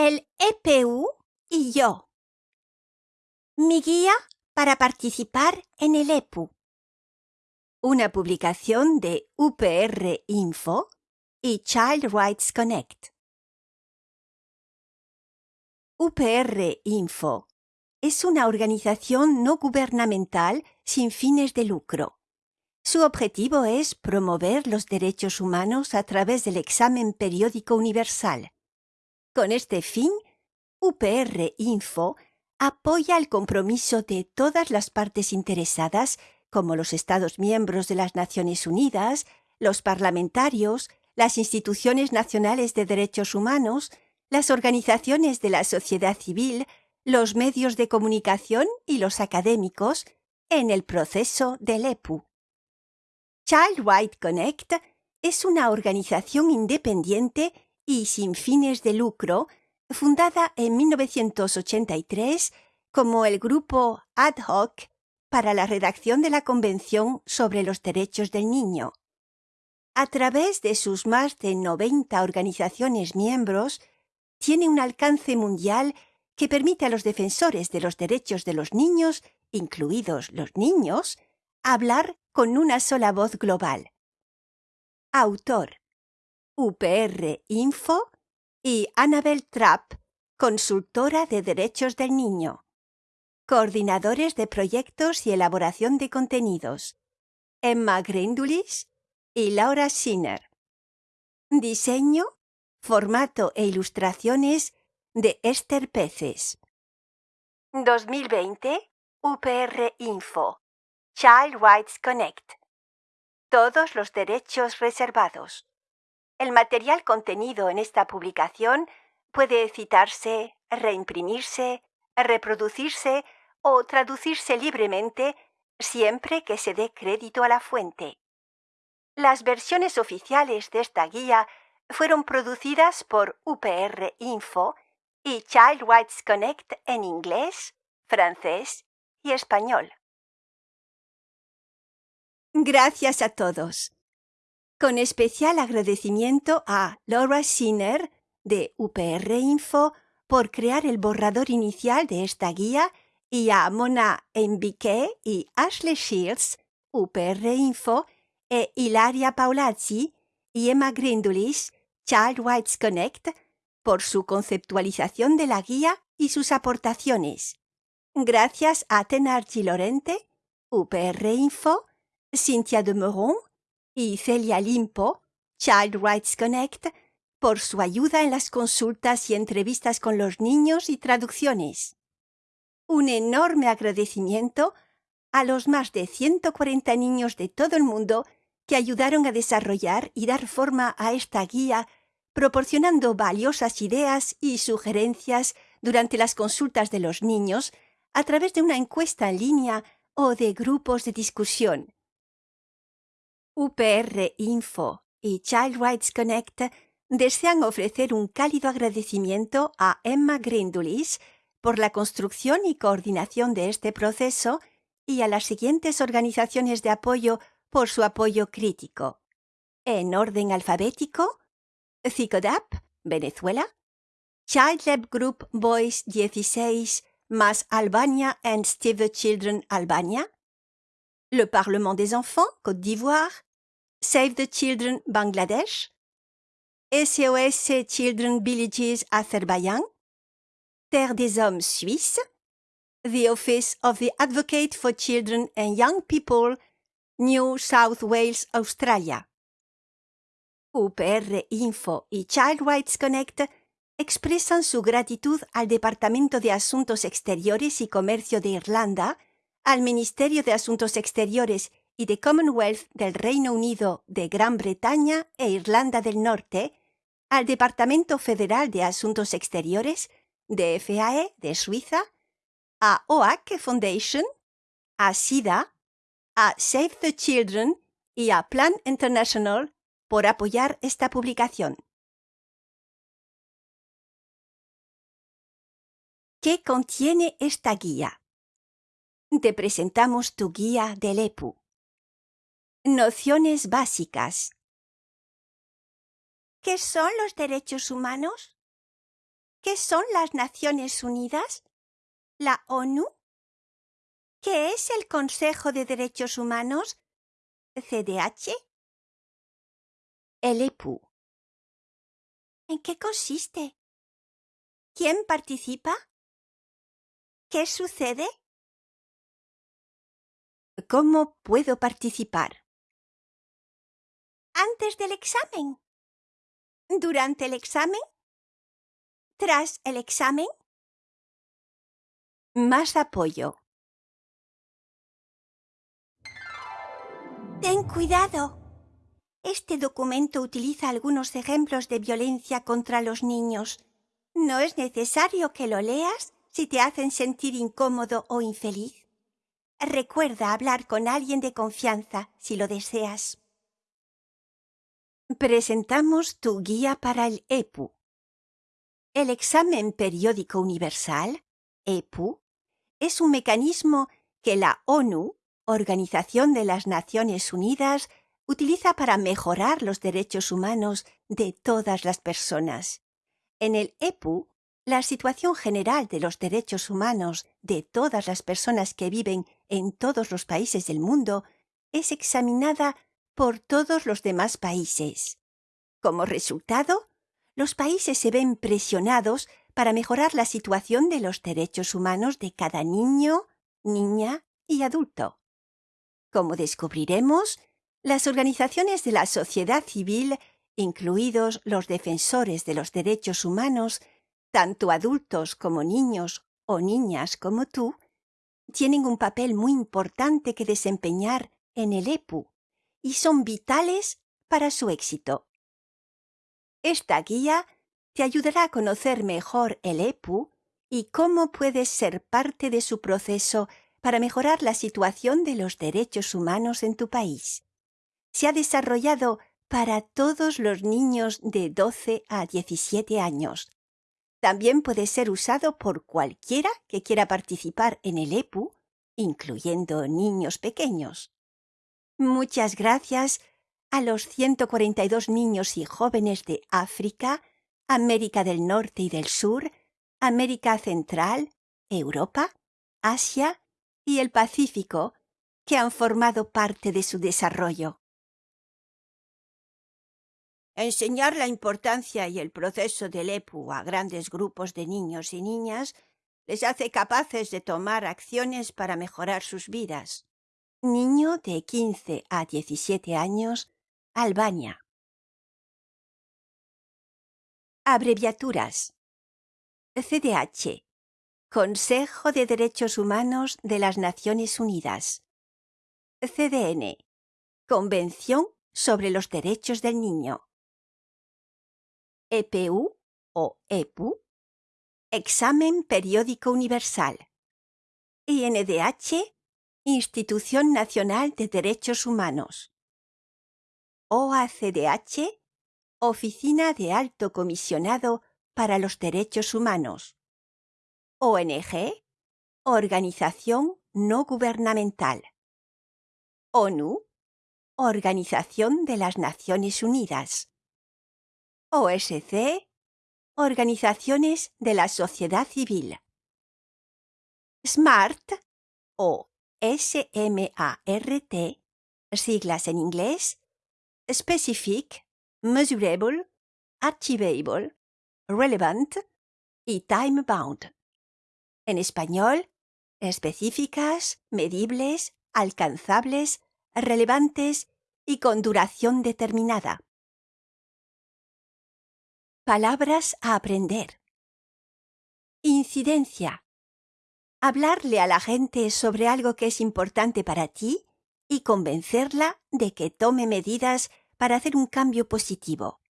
El EPU y yo. Mi guía para participar en el EPU. Una publicación de UPR Info y Child Rights Connect. UPR Info es una organización no gubernamental sin fines de lucro. Su objetivo es promover los derechos humanos a través del examen periódico universal. Con este fin, UPR Info apoya el compromiso de todas las partes interesadas, como los Estados miembros de las Naciones Unidas, los parlamentarios, las instituciones nacionales de derechos humanos, las organizaciones de la sociedad civil, los medios de comunicación y los académicos en el proceso del EPU. Child Connect es una organización independiente y sin fines de lucro fundada en 1983 como el grupo ad hoc para la redacción de la Convención sobre los Derechos del Niño. A través de sus más de 90 organizaciones miembros, tiene un alcance mundial que permite a los defensores de los derechos de los niños, incluidos los niños, hablar con una sola voz global. Autor UPR Info y Annabel Trapp, consultora de derechos del niño. Coordinadores de proyectos y elaboración de contenidos. Emma Grindulis y Laura Sinner. Diseño, formato e ilustraciones de Esther Peces. 2020 UPR Info. Child Rights Connect. Todos los derechos reservados. El material contenido en esta publicación puede citarse, reimprimirse, reproducirse o traducirse libremente siempre que se dé crédito a la fuente. Las versiones oficiales de esta guía fueron producidas por UPR Info y Child Rights Connect en inglés, francés y español. Gracias a todos. Con especial agradecimiento a Laura Sinner de UPR Info por crear el borrador inicial de esta guía y a Mona Enbique y Ashley Shields, UPR Info, e Hilaria Paolazzi y Emma Grindulis, Child Rights Connect, por su conceptualización de la guía y sus aportaciones. Gracias a Tenarchi Lorente, UPR Info, Cynthia de Moron y Celia Limpo, Child Rights Connect, por su ayuda en las consultas y entrevistas con los niños y traducciones. Un enorme agradecimiento a los más de 140 niños de todo el mundo que ayudaron a desarrollar y dar forma a esta guía proporcionando valiosas ideas y sugerencias durante las consultas de los niños a través de una encuesta en línea o de grupos de discusión. UPR Info y Child Rights Connect desean ofrecer un cálido agradecimiento a Emma Grindulis por la construcción y coordinación de este proceso y a las siguientes organizaciones de apoyo por su apoyo crítico. En orden alfabético, CICODAP, Venezuela, Child Lab Group Boys 16 más Albania and Steve Children Albania, le Parlement des Enfants Côte d'Ivoire, Save the Children Bangladesh, SOS Children Villages Azerbaïdjan, Terre des Hommes Suisse, the Office of the Advocate for Children and Young People, New South Wales, Australia. UPR Info y Child Rights Connect expresan su gratitud al Departamento de Asuntos Exteriores y Comercio de Irlanda, al Ministerio de Asuntos Exteriores y de Commonwealth del Reino Unido de Gran Bretaña e Irlanda del Norte, al Departamento Federal de Asuntos Exteriores de FAE de Suiza, a OAC Foundation, a SIDA, a Save the Children y a Plan International por apoyar esta publicación. ¿Qué contiene esta guía? Te presentamos tu guía del EPU. Nociones básicas. ¿Qué son los derechos humanos? ¿Qué son las Naciones Unidas? ¿La ONU? ¿Qué es el Consejo de Derechos Humanos? ¿CDH? El EPU. ¿En qué consiste? ¿Quién participa? ¿Qué sucede? ¿Cómo puedo participar? Antes del examen. Durante el examen. Tras el examen. Más apoyo. Ten cuidado. Este documento utiliza algunos ejemplos de violencia contra los niños. No es necesario que lo leas si te hacen sentir incómodo o infeliz. Recuerda hablar con alguien de confianza si lo deseas. Presentamos tu guía para el EPU. El examen periódico universal, EPU, es un mecanismo que la ONU, Organización de las Naciones Unidas, utiliza para mejorar los derechos humanos de todas las personas. En el EPU, la situación general de los derechos humanos de todas las personas que viven en todos los países del mundo es examinada por todos los demás países. Como resultado, los países se ven presionados para mejorar la situación de los derechos humanos de cada niño, niña y adulto. Como descubriremos, las organizaciones de la sociedad civil, incluidos los defensores de los derechos humanos, tanto adultos como niños o niñas como tú, tienen un papel muy importante que desempeñar en el EPU y son vitales para su éxito. Esta guía te ayudará a conocer mejor el EPU y cómo puedes ser parte de su proceso para mejorar la situación de los derechos humanos en tu país. Se ha desarrollado para todos los niños de 12 a 17 años. También puede ser usado por cualquiera que quiera participar en el EPU, incluyendo niños pequeños. Muchas gracias a los 142 niños y jóvenes de África, América del Norte y del Sur, América Central, Europa, Asia y el Pacífico, que han formado parte de su desarrollo. Enseñar la importancia y el proceso del EPU a grandes grupos de niños y niñas les hace capaces de tomar acciones para mejorar sus vidas. Niño de 15 a 17 años, Albania. Abreviaturas. CDH. Consejo de Derechos Humanos de las Naciones Unidas. CDN. Convención sobre los Derechos del Niño. EPU o EPU. Examen Periódico Universal. INDH. Institución Nacional de Derechos Humanos. OACDH. Oficina de Alto Comisionado para los Derechos Humanos. ONG, Organización No Gubernamental. ONU, Organización de las Naciones Unidas. OSC, Organizaciones de la Sociedad Civil. SMART o SMART, siglas en inglés, Specific, Measurable, Achievable, Relevant y Time Bound en español, específicas, medibles, alcanzables, relevantes y con duración determinada. Palabras a aprender. Incidencia. Hablarle a la gente sobre algo que es importante para ti y convencerla de que tome medidas para hacer un cambio positivo.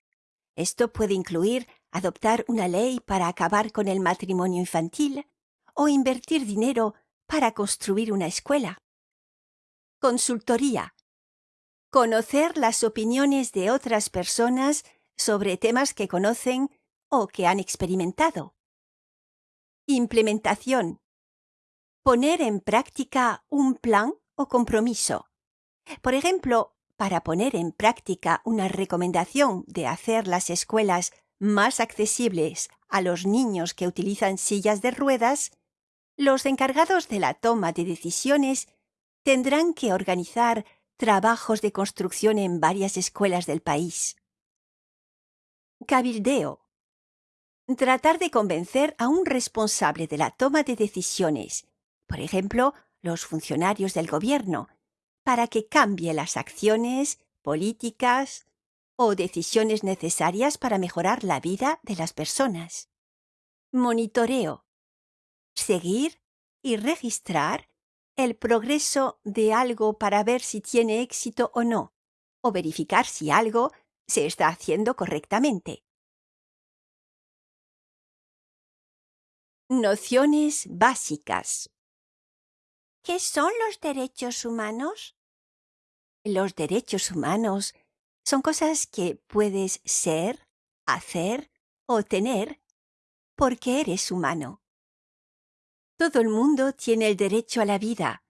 Esto puede incluir adoptar una ley para acabar con el matrimonio infantil, o invertir dinero para construir una escuela. Consultoría. Conocer las opiniones de otras personas sobre temas que conocen o que han experimentado. Implementación. poner en práctica un plan o compromiso. Por ejemplo, para poner en práctica una recomendación de hacer las escuelas más accesibles a los niños que utilizan sillas de ruedas, los encargados de la toma de decisiones tendrán que organizar trabajos de construcción en varias escuelas del país. Cabildeo. Tratar de convencer a un responsable de la toma de decisiones, por ejemplo, los funcionarios del gobierno, para que cambie las acciones, políticas o decisiones necesarias para mejorar la vida de las personas. Monitoreo. Seguir y registrar el progreso de algo para ver si tiene éxito o no, o verificar si algo se está haciendo correctamente. Nociones básicas. ¿Qué son los derechos humanos? Los derechos humanos son cosas que puedes ser, hacer o tener porque eres humano. Todo el mundo tiene el derecho a la vida,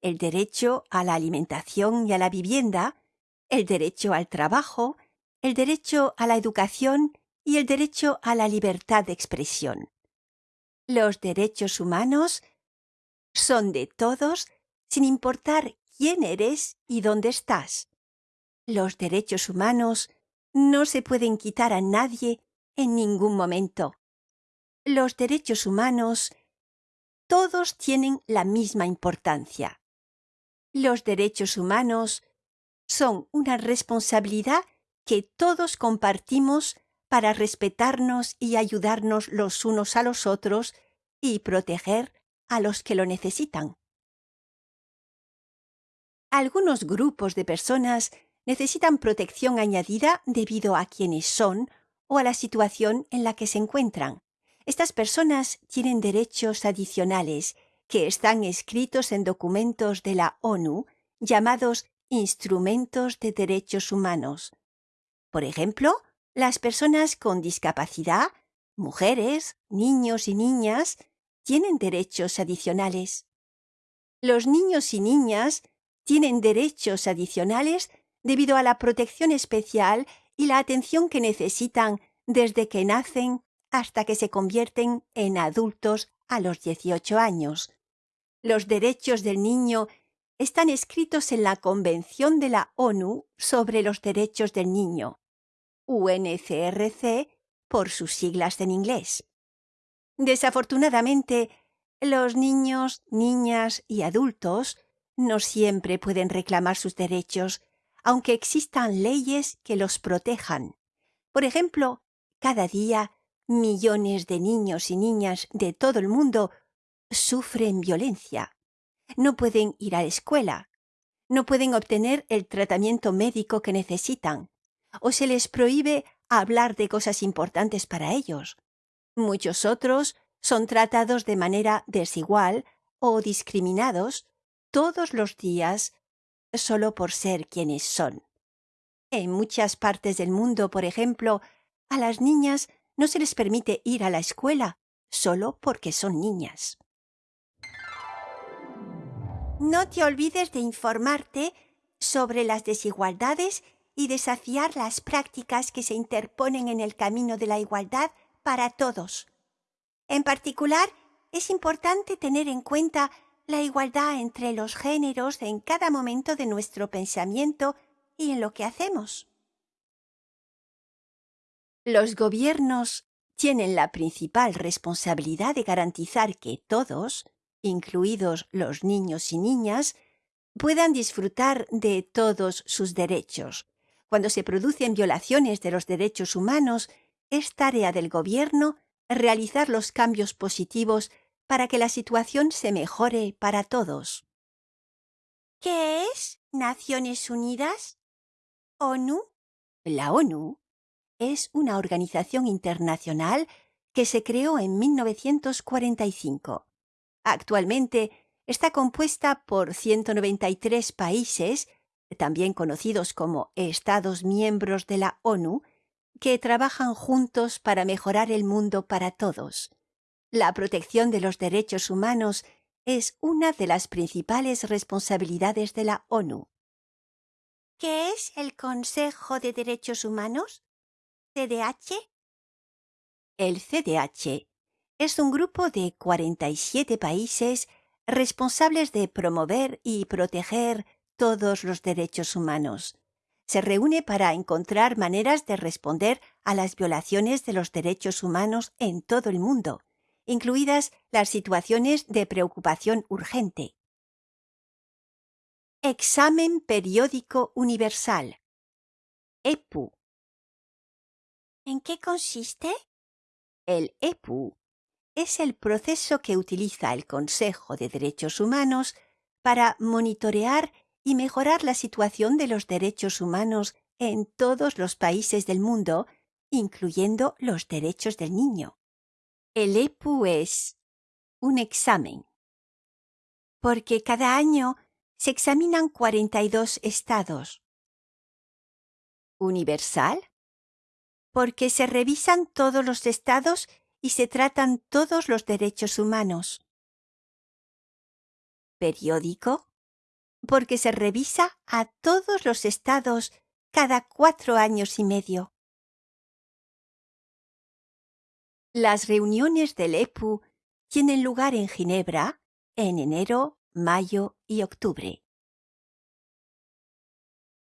el derecho a la alimentación y a la vivienda, el derecho al trabajo, el derecho a la educación y el derecho a la libertad de expresión. Los derechos humanos son de todos sin importar quién eres y dónde estás. Los derechos humanos no se pueden quitar a nadie en ningún momento. Los derechos humanos todos tienen la misma importancia. Los derechos humanos son una responsabilidad que todos compartimos para respetarnos y ayudarnos los unos a los otros y proteger a los que lo necesitan. Algunos grupos de personas necesitan protección añadida debido a quienes son o a la situación en la que se encuentran. Estas personas tienen derechos adicionales que están escritos en documentos de la ONU llamados Instrumentos de Derechos Humanos. Por ejemplo, las personas con discapacidad, mujeres, niños y niñas, tienen derechos adicionales. Los niños y niñas tienen derechos adicionales debido a la protección especial y la atención que necesitan desde que nacen hasta que se convierten en adultos a los 18 años. Los derechos del niño están escritos en la Convención de la ONU sobre los Derechos del Niño, UNCRC por sus siglas en inglés. Desafortunadamente, los niños, niñas y adultos no siempre pueden reclamar sus derechos, aunque existan leyes que los protejan. Por ejemplo, cada día millones de niños y niñas de todo el mundo sufren violencia. No pueden ir a la escuela, no pueden obtener el tratamiento médico que necesitan, o se les prohíbe hablar de cosas importantes para ellos. Muchos otros son tratados de manera desigual o discriminados todos los días solo por ser quienes son. En muchas partes del mundo, por ejemplo, a las niñas no se les permite ir a la escuela solo porque son niñas. No te olvides de informarte sobre las desigualdades y desafiar las prácticas que se interponen en el camino de la igualdad para todos. En particular, es importante tener en cuenta la igualdad entre los géneros en cada momento de nuestro pensamiento y en lo que hacemos. Los gobiernos tienen la principal responsabilidad de garantizar que todos, incluidos los niños y niñas, puedan disfrutar de todos sus derechos. Cuando se producen violaciones de los derechos humanos, es tarea del Gobierno realizar los cambios positivos para que la situación se mejore para todos. ¿Qué es Naciones Unidas? ¿ONU? La ONU es una organización internacional que se creó en 1945. Actualmente está compuesta por 193 países, también conocidos como Estados miembros de la ONU, que trabajan juntos para mejorar el mundo para todos. La protección de los derechos humanos es una de las principales responsabilidades de la ONU. ¿Qué es el Consejo de Derechos Humanos? ¿CDH? El CDH es un grupo de 47 países responsables de promover y proteger todos los derechos humanos. Se reúne para encontrar maneras de responder a las violaciones de los derechos humanos en todo el mundo, incluidas las situaciones de preocupación urgente. Examen Periódico Universal EPU ¿En qué consiste? El EPU es el proceso que utiliza el Consejo de Derechos Humanos para monitorear y mejorar la situación de los derechos humanos en todos los países del mundo, incluyendo los derechos del niño. El EPU es un examen, porque cada año se examinan 42 estados. Universal, porque se revisan todos los estados y se tratan todos los derechos humanos. Periódico, porque se revisa a todos los estados cada cuatro años y medio. Las reuniones del EPU tienen lugar en Ginebra en enero, mayo y octubre.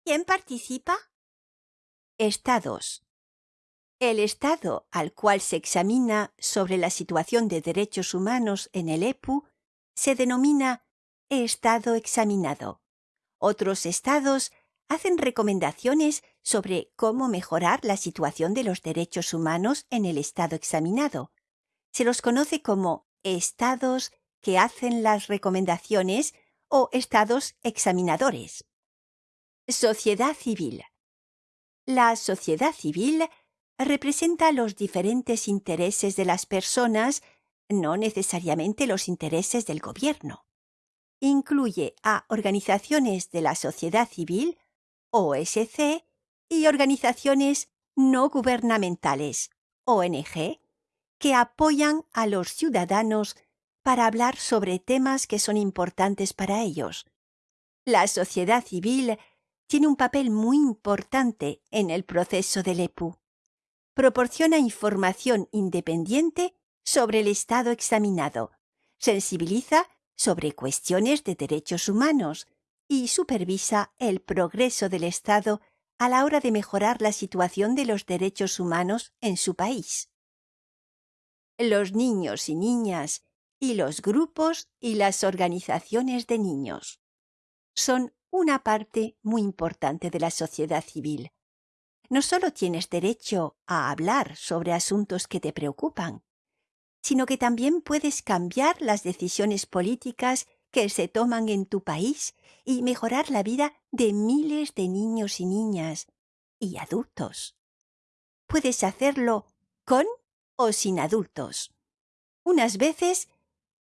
¿Quién participa? Estados. El Estado al cual se examina sobre la situación de derechos humanos en el EPU se denomina Estado examinado. Otros Estados hacen recomendaciones sobre cómo mejorar la situación de los derechos humanos en el Estado examinado. Se los conoce como Estados que hacen las recomendaciones o Estados examinadores. Sociedad civil. La sociedad civil representa los diferentes intereses de las personas, no necesariamente los intereses del gobierno. Incluye a organizaciones de la sociedad civil, OSC, y organizaciones no gubernamentales, ONG, que apoyan a los ciudadanos para hablar sobre temas que son importantes para ellos. La sociedad civil tiene un papel muy importante en el proceso del EPU proporciona información independiente sobre el Estado examinado, sensibiliza sobre cuestiones de derechos humanos y supervisa el progreso del Estado a la hora de mejorar la situación de los derechos humanos en su país. Los niños y niñas y los grupos y las organizaciones de niños son una parte muy importante de la sociedad civil no solo tienes derecho a hablar sobre asuntos que te preocupan, sino que también puedes cambiar las decisiones políticas que se toman en tu país y mejorar la vida de miles de niños y niñas y adultos. Puedes hacerlo con o sin adultos. Unas veces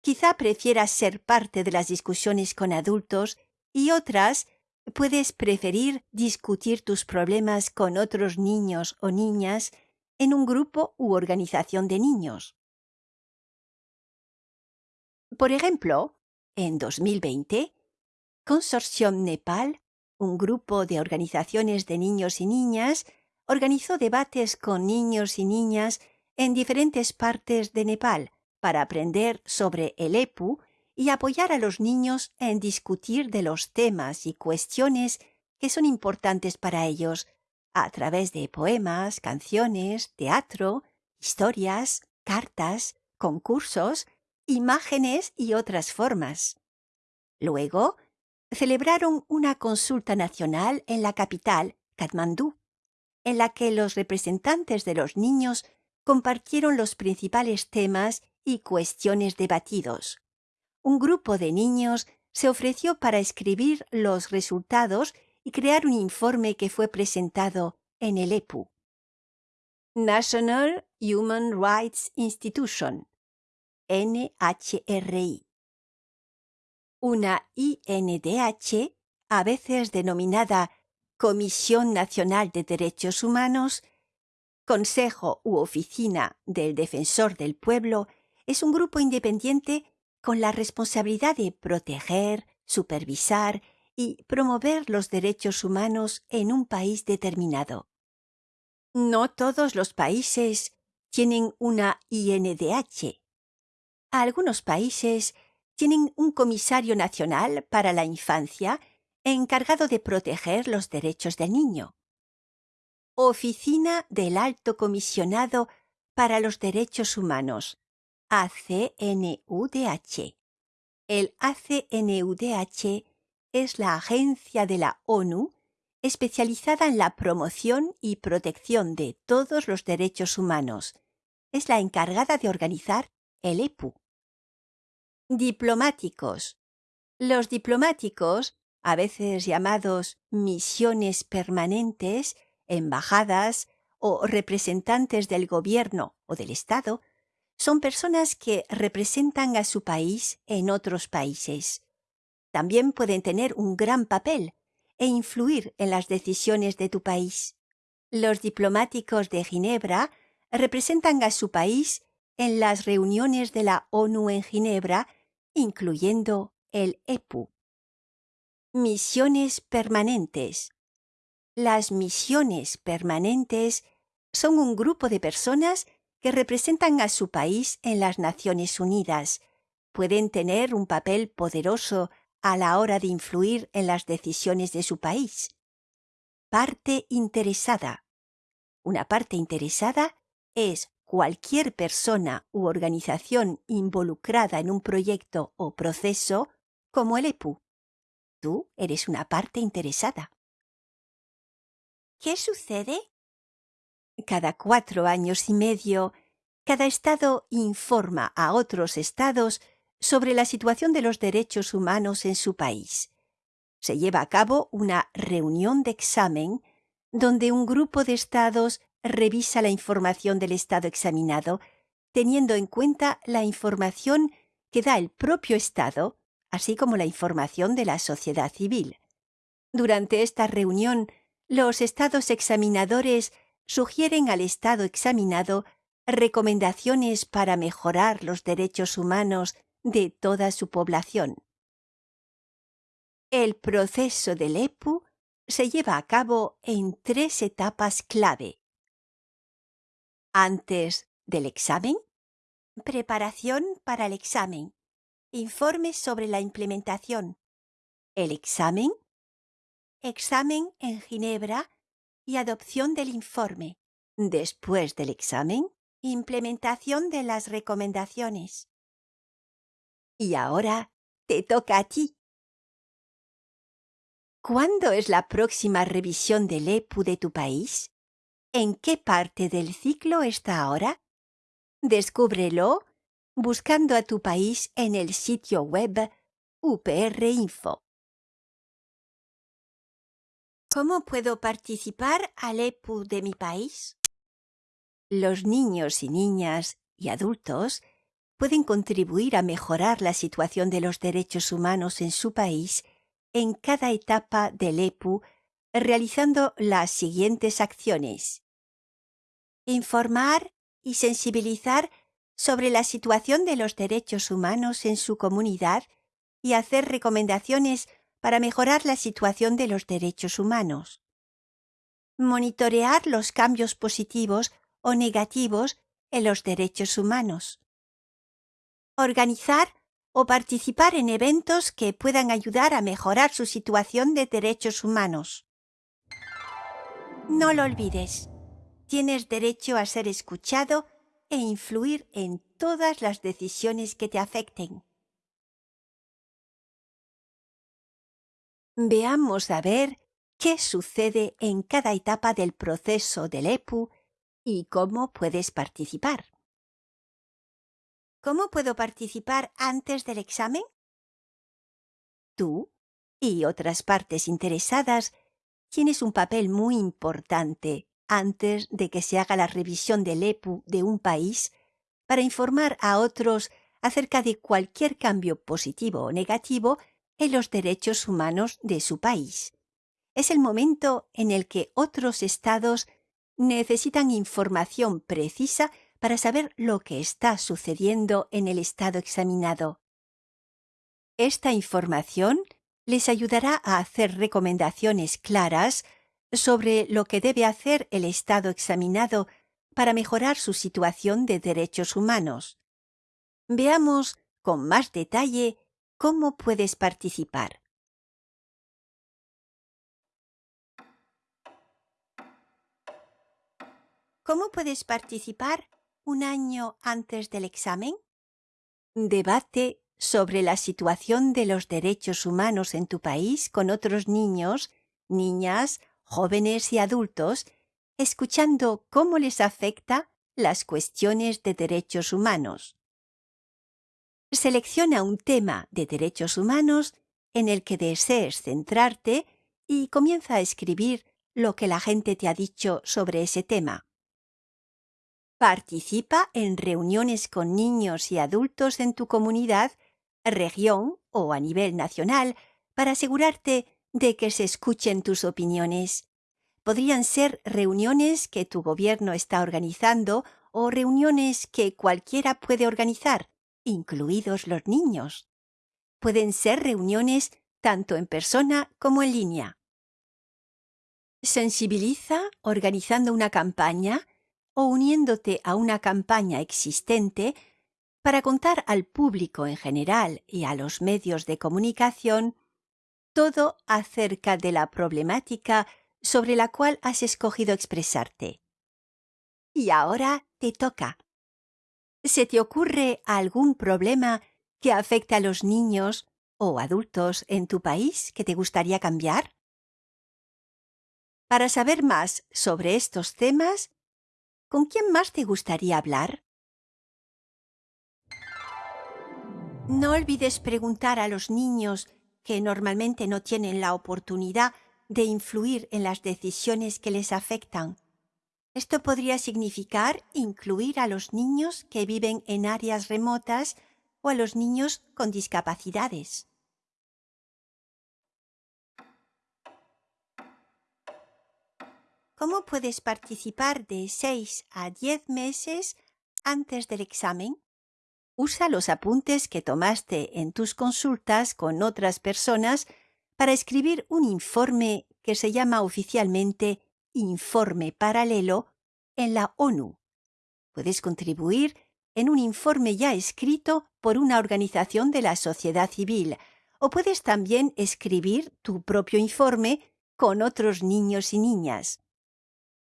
quizá prefieras ser parte de las discusiones con adultos y otras puedes preferir discutir tus problemas con otros niños o niñas en un grupo u organización de niños. Por ejemplo, en 2020, Consortium Nepal, un grupo de organizaciones de niños y niñas, organizó debates con niños y niñas en diferentes partes de Nepal para aprender sobre el EPU y apoyar a los niños en discutir de los temas y cuestiones que son importantes para ellos a través de poemas, canciones, teatro, historias, cartas, concursos, imágenes y otras formas. Luego, celebraron una consulta nacional en la capital, Katmandú, en la que los representantes de los niños compartieron los principales temas y cuestiones debatidos un grupo de niños se ofreció para escribir los resultados y crear un informe que fue presentado en el EPU. National Human Rights Institution, NHRI. Una INDH, a veces denominada Comisión Nacional de Derechos Humanos, Consejo u Oficina del Defensor del Pueblo, es un grupo independiente con la responsabilidad de proteger, supervisar y promover los derechos humanos en un país determinado. No todos los países tienen una INDH. Algunos países tienen un comisario nacional para la infancia encargado de proteger los derechos del niño. Oficina del Alto Comisionado para los Derechos Humanos, ACNUDH. El ACNUDH es la agencia de la ONU especializada en la promoción y protección de todos los derechos humanos. Es la encargada de organizar el EPU. Diplomáticos. Los diplomáticos, a veces llamados misiones permanentes, embajadas o representantes del gobierno o del Estado, son personas que representan a su país en otros países también pueden tener un gran papel e influir en las decisiones de tu país. Los diplomáticos de Ginebra representan a su país en las reuniones de la ONU en Ginebra, incluyendo el EPU. Misiones permanentes. Las misiones permanentes son un grupo de personas que representan a su país en las Naciones Unidas. Pueden tener un papel poderoso a la hora de influir en las decisiones de su país. Parte interesada. Una parte interesada es cualquier persona u organización involucrada en un proyecto o proceso como el EPU. Tú eres una parte interesada. ¿Qué sucede? Cada cuatro años y medio, cada estado informa a otros estados sobre la situación de los derechos humanos en su país. Se lleva a cabo una reunión de examen donde un grupo de estados revisa la información del estado examinado, teniendo en cuenta la información que da el propio estado, así como la información de la sociedad civil. Durante esta reunión, los estados examinadores sugieren al estado examinado recomendaciones para mejorar los derechos humanos de toda su población. El proceso del EPU se lleva a cabo en tres etapas clave. Antes del examen, preparación para el examen, informes sobre la implementación, el examen, examen en Ginebra y adopción del informe. Después del examen, implementación de las recomendaciones. Y ahora te toca a ti. ¿Cuándo es la próxima revisión del EPU de tu país? ¿En qué parte del ciclo está ahora? Descúbrelo buscando a tu país en el sitio web UPR Info. ¿Cómo puedo participar al EPU de mi país? Los niños y niñas y adultos pueden contribuir a mejorar la situación de los derechos humanos en su país en cada etapa del EPU realizando las siguientes acciones. Informar y sensibilizar sobre la situación de los derechos humanos en su comunidad y hacer recomendaciones para mejorar la situación de los derechos humanos. Monitorear los cambios positivos o negativos en los derechos humanos organizar o participar en eventos que puedan ayudar a mejorar su situación de derechos humanos. No lo olvides, tienes derecho a ser escuchado e influir en todas las decisiones que te afecten. Veamos a ver qué sucede en cada etapa del proceso del EPU y cómo puedes participar. ¿Cómo puedo participar antes del examen? Tú y otras partes interesadas tienes un papel muy importante antes de que se haga la revisión del EPU de un país para informar a otros acerca de cualquier cambio positivo o negativo en los derechos humanos de su país. Es el momento en el que otros estados necesitan información precisa para saber lo que está sucediendo en el estado examinado. Esta información les ayudará a hacer recomendaciones claras sobre lo que debe hacer el Estado examinado para mejorar su situación de derechos humanos. Veamos con más detalle cómo puedes participar. ¿Cómo puedes participar un año antes del examen? Debate sobre la situación de los derechos humanos en tu país con otros niños, niñas, jóvenes y adultos, escuchando cómo les afecta las cuestiones de derechos humanos. Selecciona un tema de derechos humanos en el que desees centrarte y comienza a escribir lo que la gente te ha dicho sobre ese tema. Participa en reuniones con niños y adultos en tu comunidad, región o a nivel nacional para asegurarte de que se escuchen tus opiniones. Podrían ser reuniones que tu gobierno está organizando o reuniones que cualquiera puede organizar, incluidos los niños. Pueden ser reuniones tanto en persona como en línea. Sensibiliza organizando una campaña o uniéndote a una campaña existente para contar al público en general y a los medios de comunicación todo acerca de la problemática sobre la cual has escogido expresarte. Y ahora te toca. ¿Se te ocurre algún problema que afecte a los niños o adultos en tu país que te gustaría cambiar? Para saber más sobre estos temas, ¿con quién más te gustaría hablar? No olvides preguntar a los niños que normalmente no tienen la oportunidad de influir en las decisiones que les afectan. Esto podría significar incluir a los niños que viven en áreas remotas o a los niños con discapacidades. ¿Cómo puedes participar de 6 a 10 meses antes del examen? Usa los apuntes que tomaste en tus consultas con otras personas para escribir un informe que se llama oficialmente Informe Paralelo en la ONU. Puedes contribuir en un informe ya escrito por una organización de la sociedad civil o puedes también escribir tu propio informe con otros niños y niñas.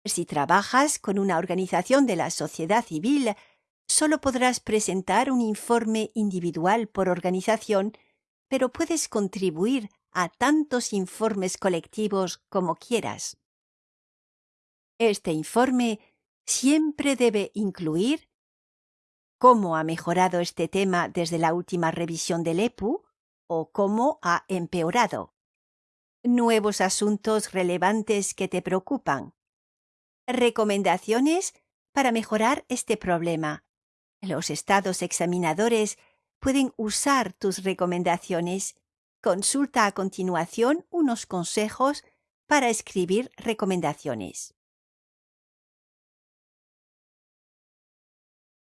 Si trabajas con una organización de la sociedad civil, solo podrás presentar un informe individual por organización, pero puedes contribuir a tantos informes colectivos como quieras. Este informe siempre debe incluir cómo ha mejorado este tema desde la última revisión del EPU o cómo ha empeorado, nuevos asuntos relevantes que te preocupan, recomendaciones para mejorar este problema. Los estados examinadores pueden usar tus recomendaciones. Consulta a continuación unos consejos para escribir recomendaciones.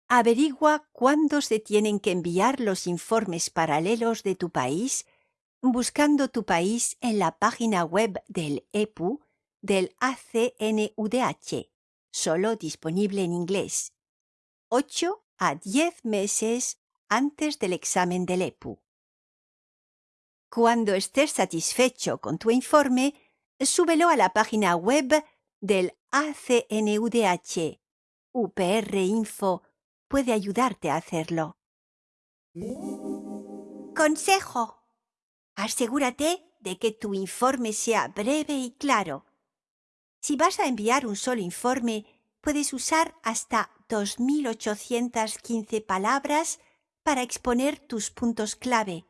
Averigua cuándo se tienen que enviar los informes paralelos de tu país buscando tu país en la página web del EPU del ACNUDH, solo disponible en inglés, 8 a 10 meses antes del examen del EPU. Cuando estés satisfecho con tu informe, súbelo a la página web del ACNUDH. UPR Info puede ayudarte a hacerlo. Consejo. Asegúrate de que tu informe sea breve y claro. Si vas a enviar un solo informe, puedes usar hasta 2.815 palabras para exponer tus puntos clave.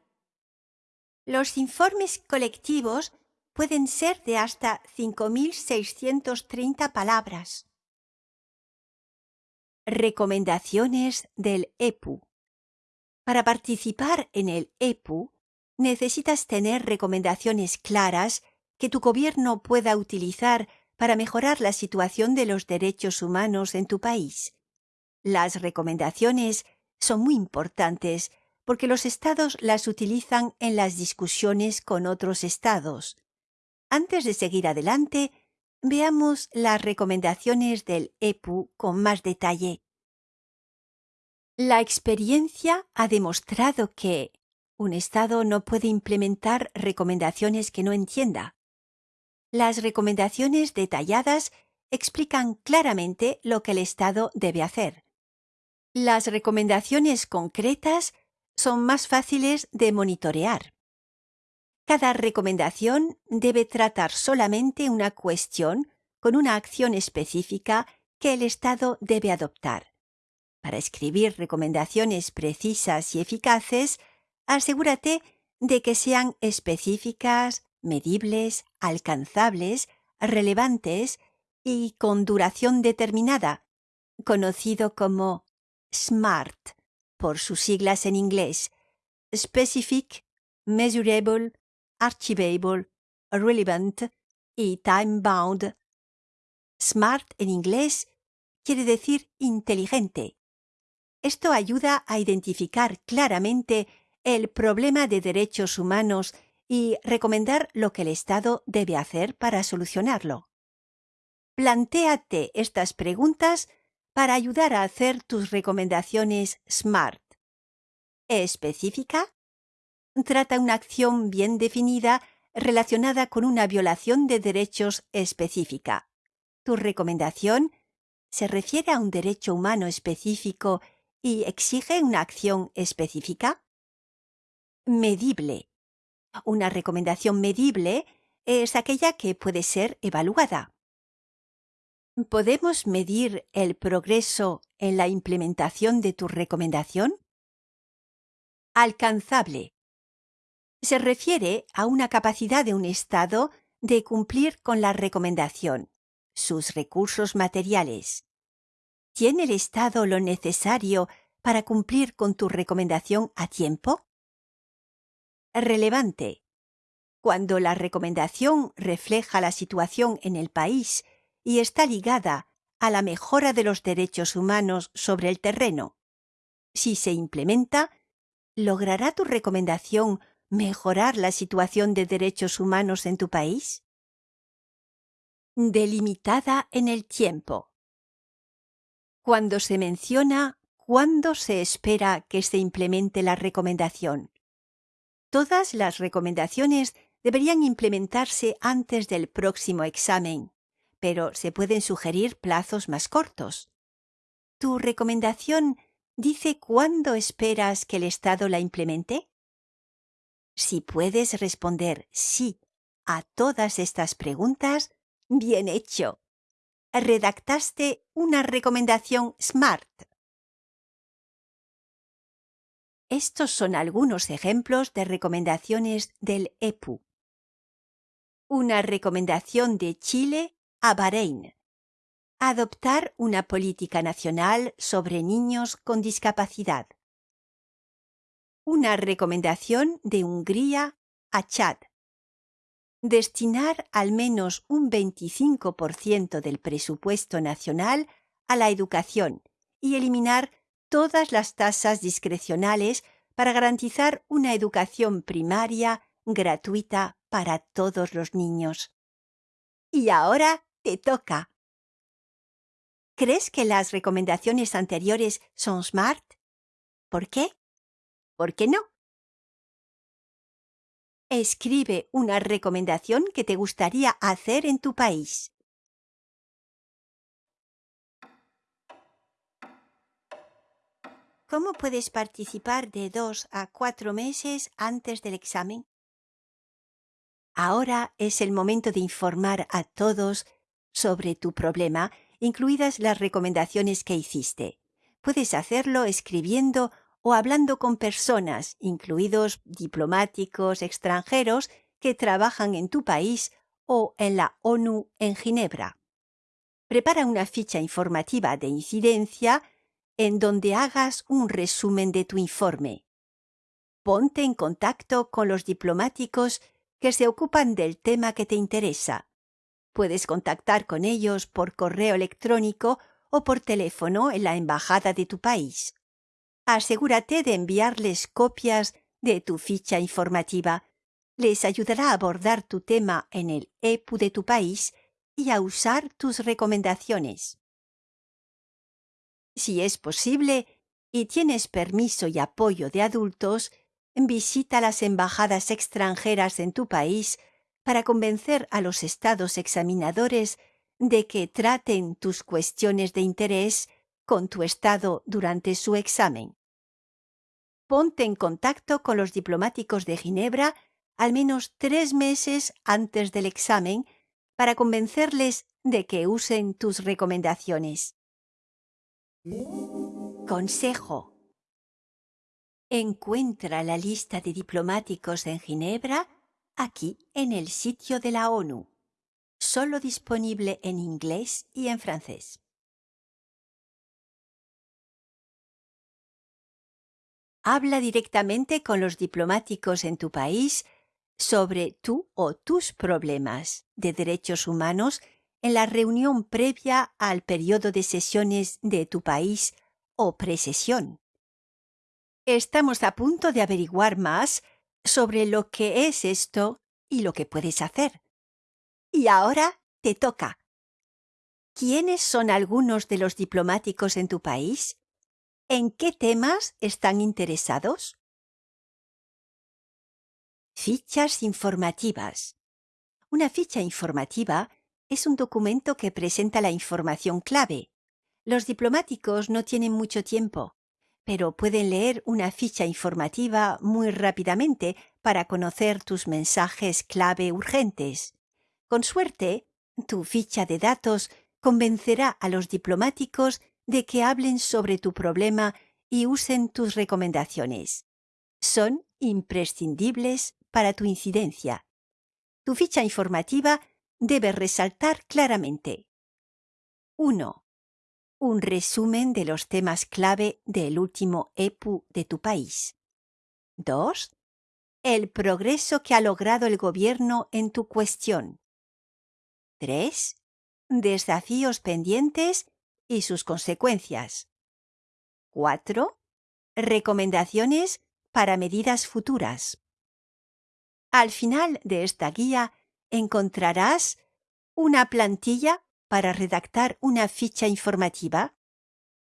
Los informes colectivos pueden ser de hasta 5.630 palabras. Recomendaciones del EPU. Para participar en el EPU, necesitas tener recomendaciones claras que tu gobierno pueda utilizar para mejorar la situación de los derechos humanos en tu país. Las recomendaciones son muy importantes porque los estados las utilizan en las discusiones con otros estados. Antes de seguir adelante, veamos las recomendaciones del EPU con más detalle. La experiencia ha demostrado que un Estado no puede implementar recomendaciones que no entienda. Las recomendaciones detalladas explican claramente lo que el Estado debe hacer. Las recomendaciones concretas son más fáciles de monitorear. Cada recomendación debe tratar solamente una cuestión con una acción específica que el Estado debe adoptar. Para escribir recomendaciones precisas y eficaces, asegúrate de que sean específicas, medibles, alcanzables, relevantes y con duración determinada, conocido como SMART por sus siglas en inglés Specific, Measurable, Archivable, Relevant y Time Bound. SMART en inglés quiere decir inteligente. Esto ayuda a identificar claramente el problema de derechos humanos y recomendar lo que el Estado debe hacer para solucionarlo. Plantéate estas preguntas para ayudar a hacer tus recomendaciones SMART. ¿Específica? Trata una acción bien definida relacionada con una violación de derechos específica. Tu recomendación se refiere a un derecho humano específico y exige una acción específica? Medible. Una recomendación medible es aquella que puede ser evaluada. ¿Podemos medir el progreso en la implementación de tu recomendación? Alcanzable. Se refiere a una capacidad de un Estado de cumplir con la recomendación, sus recursos materiales. ¿Tiene el Estado lo necesario para cumplir con tu recomendación a tiempo? Relevante. Cuando la recomendación refleja la situación en el país y está ligada a la mejora de los derechos humanos sobre el terreno. Si se implementa, ¿logrará tu recomendación mejorar la situación de derechos humanos en tu país? Delimitada en el tiempo. Cuando se menciona cuándo se espera que se implemente la recomendación. Todas las recomendaciones deberían implementarse antes del próximo examen, pero se pueden sugerir plazos más cortos. ¿Tu recomendación dice cuándo esperas que el Estado la implemente? Si puedes responder sí a todas estas preguntas, bien hecho. Redactaste una recomendación SMART. Estos son algunos ejemplos de recomendaciones del EPU. Una recomendación de Chile a Bahrein. Adoptar una política nacional sobre niños con discapacidad. Una recomendación de Hungría a Chad. Destinar al menos un 25% del presupuesto nacional a la educación y eliminar todas las tasas discrecionales para garantizar una educación primaria gratuita para todos los niños. Y ahora te toca. ¿Crees que las recomendaciones anteriores son smart? ¿Por qué? ¿Por qué no? Escribe una recomendación que te gustaría hacer en tu país. ¿Cómo puedes participar de dos a cuatro meses antes del examen? Ahora es el momento de informar a todos sobre tu problema, incluidas las recomendaciones que hiciste. Puedes hacerlo escribiendo o hablando con personas, incluidos diplomáticos extranjeros que trabajan en tu país o en la ONU en Ginebra. Prepara una ficha informativa de incidencia en donde hagas un resumen de tu informe. Ponte en contacto con los diplomáticos que se ocupan del tema que te interesa. Puedes contactar con ellos por correo electrónico o por teléfono en la embajada de tu país. Asegúrate de enviarles copias de tu ficha informativa. Les ayudará a abordar tu tema en el EPU de tu país y a usar tus recomendaciones. Si es posible y tienes permiso y apoyo de adultos, visita las embajadas extranjeras en tu país para convencer a los estados examinadores de que traten tus cuestiones de interés con tu estado durante su examen. Ponte en contacto con los diplomáticos de Ginebra al menos tres meses antes del examen para convencerles de que usen tus recomendaciones. Consejo. Encuentra la lista de diplomáticos en Ginebra aquí en el sitio de la ONU, solo disponible en inglés y en francés. Habla directamente con los diplomáticos en tu país sobre tú o tus problemas de derechos humanos en la reunión previa al periodo de sesiones de tu país o precesión. Estamos a punto de averiguar más sobre lo que es esto y lo que puedes hacer. Y ahora te toca. ¿Quiénes son algunos de los diplomáticos en tu país? ¿En qué temas están interesados? Fichas informativas. Una ficha informativa es un documento que presenta la información clave. Los diplomáticos no tienen mucho tiempo pero pueden leer una ficha informativa muy rápidamente para conocer tus mensajes clave urgentes. Con suerte, tu ficha de datos convencerá a los diplomáticos de que hablen sobre tu problema y usen tus recomendaciones. Son imprescindibles para tu incidencia. Tu ficha informativa debe resaltar claramente 1 un resumen de los temas clave del último EPU de tu país. 2. El progreso que ha logrado el gobierno en tu cuestión. 3. Desafíos pendientes y sus consecuencias. 4. Recomendaciones para medidas futuras. Al final de esta guía encontrarás una plantilla para redactar una ficha informativa?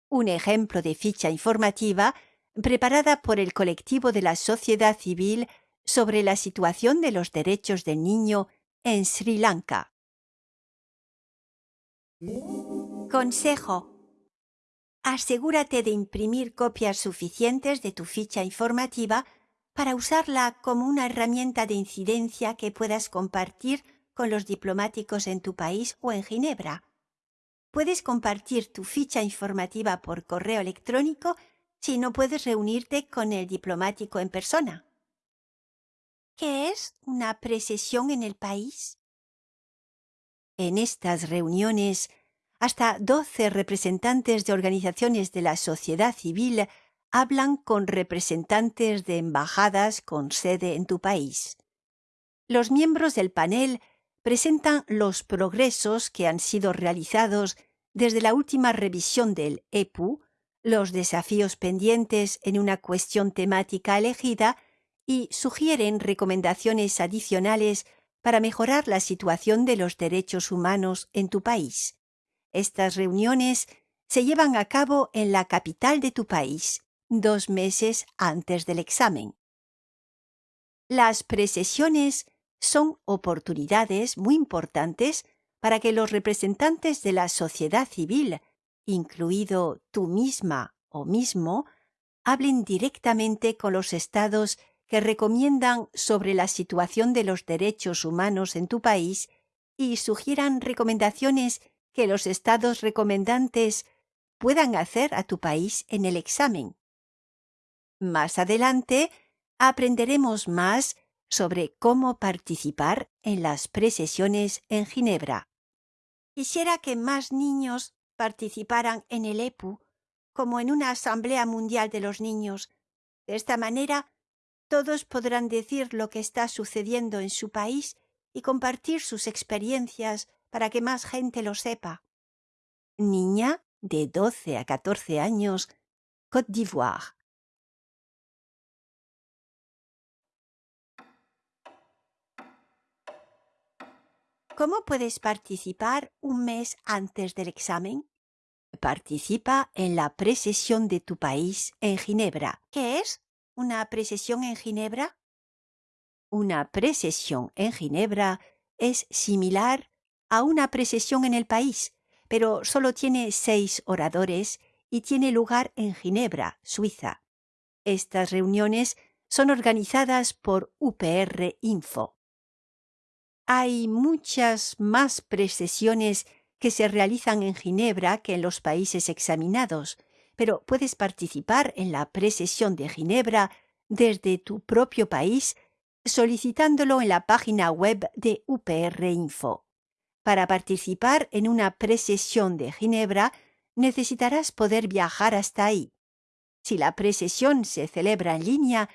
Un ejemplo de ficha informativa preparada por el colectivo de la sociedad civil sobre la situación de los derechos del niño en Sri Lanka. Consejo. Asegúrate de imprimir copias suficientes de tu ficha informativa para usarla como una herramienta de incidencia que puedas compartir con los diplomáticos en tu país o en Ginebra. Puedes compartir tu ficha informativa por correo electrónico si no puedes reunirte con el diplomático en persona. ¿Qué es una precesión en el país? En estas reuniones, hasta doce representantes de organizaciones de la sociedad civil hablan con representantes de embajadas con sede en tu país. Los miembros del panel presentan los progresos que han sido realizados desde la última revisión del EPU, los desafíos pendientes en una cuestión temática elegida y sugieren recomendaciones adicionales para mejorar la situación de los derechos humanos en tu país. Estas reuniones se llevan a cabo en la capital de tu país, dos meses antes del examen. Las precesiones son oportunidades muy importantes para que los representantes de la sociedad civil, incluido tú misma o mismo, hablen directamente con los estados que recomiendan sobre la situación de los derechos humanos en tu país y sugieran recomendaciones que los estados recomendantes puedan hacer a tu país en el examen. Más adelante aprenderemos más sobre cómo participar en las precesiones en Ginebra. Quisiera que más niños participaran en el EPU como en una Asamblea Mundial de los Niños. De esta manera, todos podrán decir lo que está sucediendo en su país y compartir sus experiencias para que más gente lo sepa. Niña de 12 a 14 años, Côte d'Ivoire. ¿Cómo puedes participar un mes antes del examen? Participa en la precesión de tu país en Ginebra. ¿Qué es una precesión en Ginebra? Una precesión en Ginebra es similar a una precesión en el país, pero solo tiene seis oradores y tiene lugar en Ginebra, Suiza. Estas reuniones son organizadas por UPR Info. Hay muchas más precesiones que se realizan en Ginebra que en los países examinados, pero puedes participar en la precesión de Ginebra desde tu propio país solicitándolo en la página web de UPR Info. Para participar en una precesión de Ginebra necesitarás poder viajar hasta ahí. Si la precesión se celebra en línea,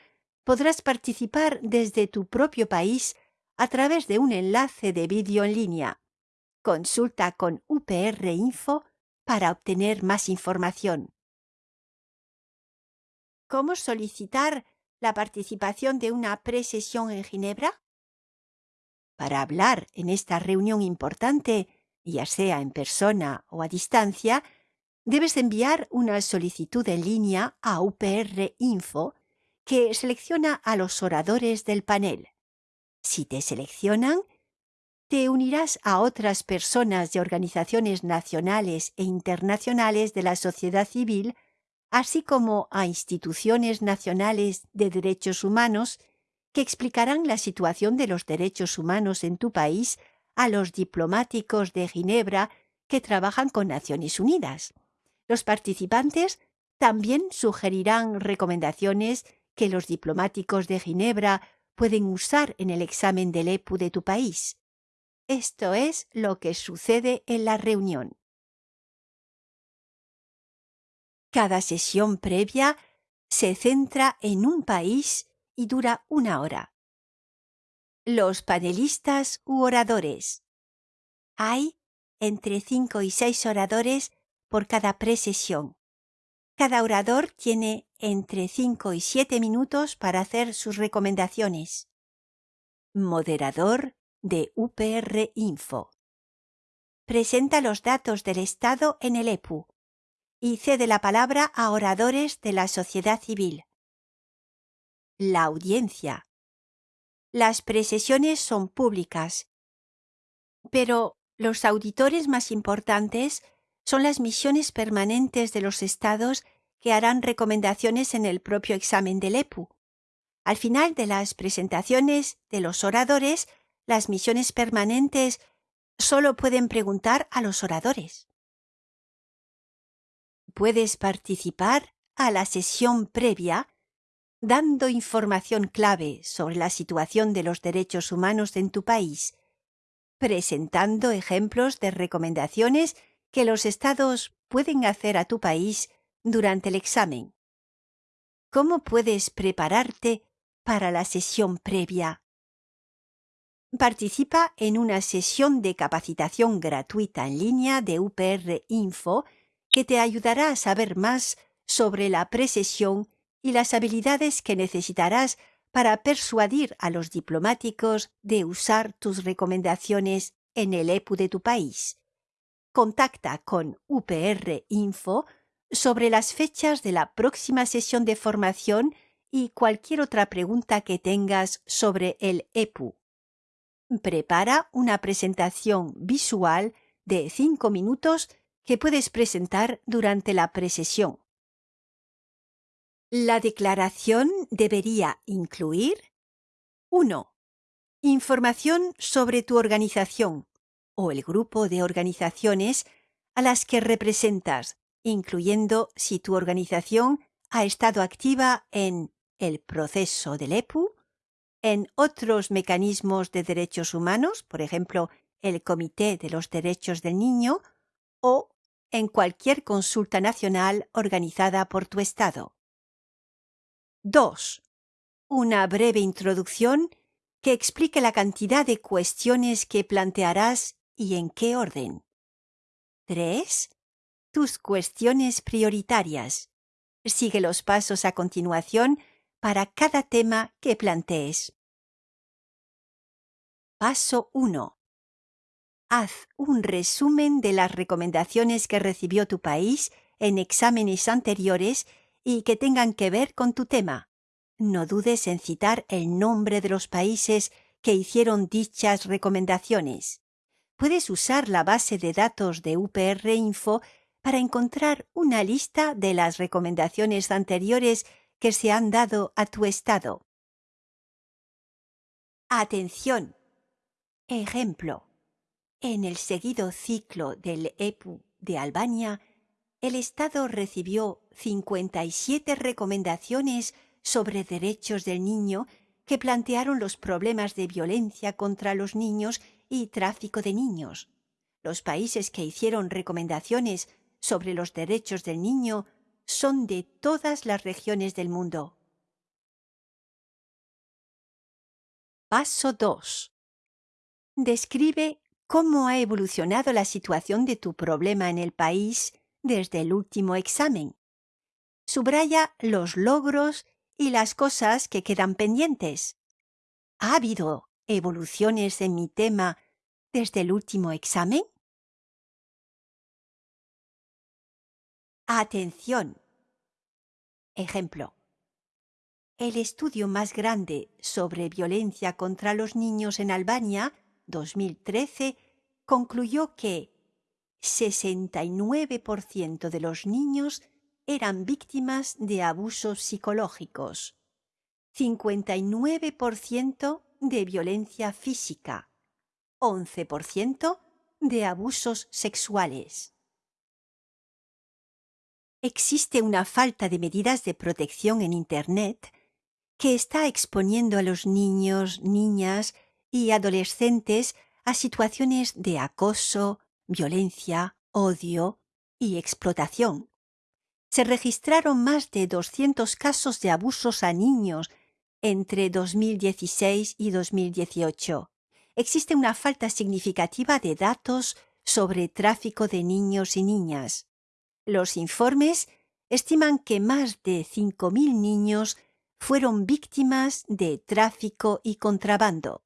podrás participar desde tu propio país a través de un enlace de vídeo en línea. Consulta con UPR Info para obtener más información. ¿Cómo solicitar la participación de una precesión en Ginebra? Para hablar en esta reunión importante, ya sea en persona o a distancia, debes enviar una solicitud en línea a UPR Info que selecciona a los oradores del panel. Si te seleccionan, te unirás a otras personas de organizaciones nacionales e internacionales de la sociedad civil, así como a instituciones nacionales de derechos humanos que explicarán la situación de los derechos humanos en tu país a los diplomáticos de Ginebra que trabajan con Naciones Unidas. Los participantes también sugerirán recomendaciones que los diplomáticos de Ginebra pueden usar en el examen del EPU de tu país. Esto es lo que sucede en la reunión. Cada sesión previa se centra en un país y dura una hora. Los panelistas u oradores. Hay entre cinco y seis oradores por cada precesión. Cada orador tiene entre 5 y 7 minutos para hacer sus recomendaciones. Moderador de UPR Info. Presenta los datos del Estado en el EPU y cede la palabra a oradores de la sociedad civil. La audiencia. Las precesiones son públicas, pero los auditores más importantes son las misiones permanentes de los estados que harán recomendaciones en el propio examen del EPU. Al final de las presentaciones de los oradores, las misiones permanentes solo pueden preguntar a los oradores. Puedes participar a la sesión previa dando información clave sobre la situación de los derechos humanos en tu país, presentando ejemplos de recomendaciones que los estados pueden hacer a tu país durante el examen. ¿Cómo puedes prepararte para la sesión previa? Participa en una sesión de capacitación gratuita en línea de UPR Info que te ayudará a saber más sobre la precesión y las habilidades que necesitarás para persuadir a los diplomáticos de usar tus recomendaciones en el EPU de tu país contacta con UPR Info sobre las fechas de la próxima sesión de formación y cualquier otra pregunta que tengas sobre el EPU. Prepara una presentación visual de cinco minutos que puedes presentar durante la presesión. La declaración debería incluir 1. Información sobre tu organización, o el grupo de organizaciones a las que representas, incluyendo si tu organización ha estado activa en el proceso del EPU, en otros mecanismos de derechos humanos, por ejemplo, el Comité de los Derechos del Niño, o en cualquier consulta nacional organizada por tu Estado. 2. Una breve introducción que explique la cantidad de cuestiones que plantearás y en qué orden. 3. Tus cuestiones prioritarias. Sigue los pasos a continuación para cada tema que plantees. Paso 1. Haz un resumen de las recomendaciones que recibió tu país en exámenes anteriores y que tengan que ver con tu tema. No dudes en citar el nombre de los países que hicieron dichas recomendaciones. Puedes usar la base de datos de UPR Info para encontrar una lista de las recomendaciones anteriores que se han dado a tu estado. Atención. Ejemplo. En el seguido ciclo del EPU de Albania, el Estado recibió 57 recomendaciones sobre derechos del niño que plantearon los problemas de violencia contra los niños y tráfico de niños. Los países que hicieron recomendaciones sobre los derechos del niño son de todas las regiones del mundo. Paso 2. Describe cómo ha evolucionado la situación de tu problema en el país desde el último examen. Subraya los logros y las cosas que quedan pendientes. ¿Ha habido evoluciones en mi tema desde el último examen? Atención. Ejemplo. El estudio más grande sobre violencia contra los niños en Albania 2013 concluyó que 69% de los niños eran víctimas de abusos psicológicos, 59% de violencia física, 11% de abusos sexuales. Existe una falta de medidas de protección en Internet que está exponiendo a los niños, niñas y adolescentes a situaciones de acoso, violencia, odio y explotación. Se registraron más de 200 casos de abusos a niños entre 2016 y 2018. Existe una falta significativa de datos sobre tráfico de niños y niñas. Los informes estiman que más de 5.000 niños fueron víctimas de tráfico y contrabando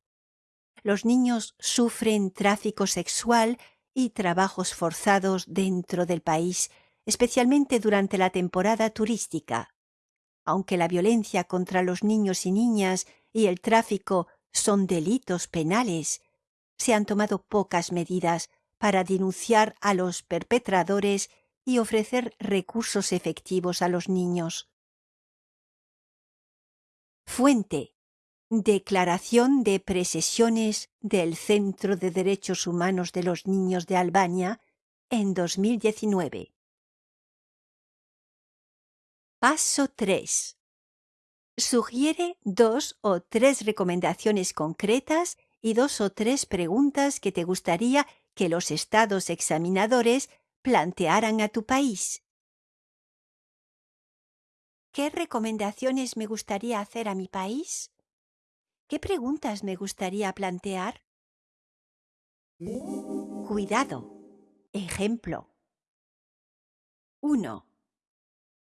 los niños sufren tráfico sexual y trabajos forzados dentro del país, especialmente durante la temporada turística. Aunque la violencia contra los niños y niñas y el tráfico son delitos penales, se han tomado pocas medidas para denunciar a los perpetradores y ofrecer recursos efectivos a los niños. Fuente Declaración de Precesiones del Centro de Derechos Humanos de los Niños de Albania en 2019. Paso 3. Sugiere dos o tres recomendaciones concretas y dos o tres preguntas que te gustaría que los estados examinadores plantearan a tu país. ¿Qué recomendaciones me gustaría hacer a mi país? ¿Qué preguntas me gustaría plantear? Cuidado. Ejemplo. 1.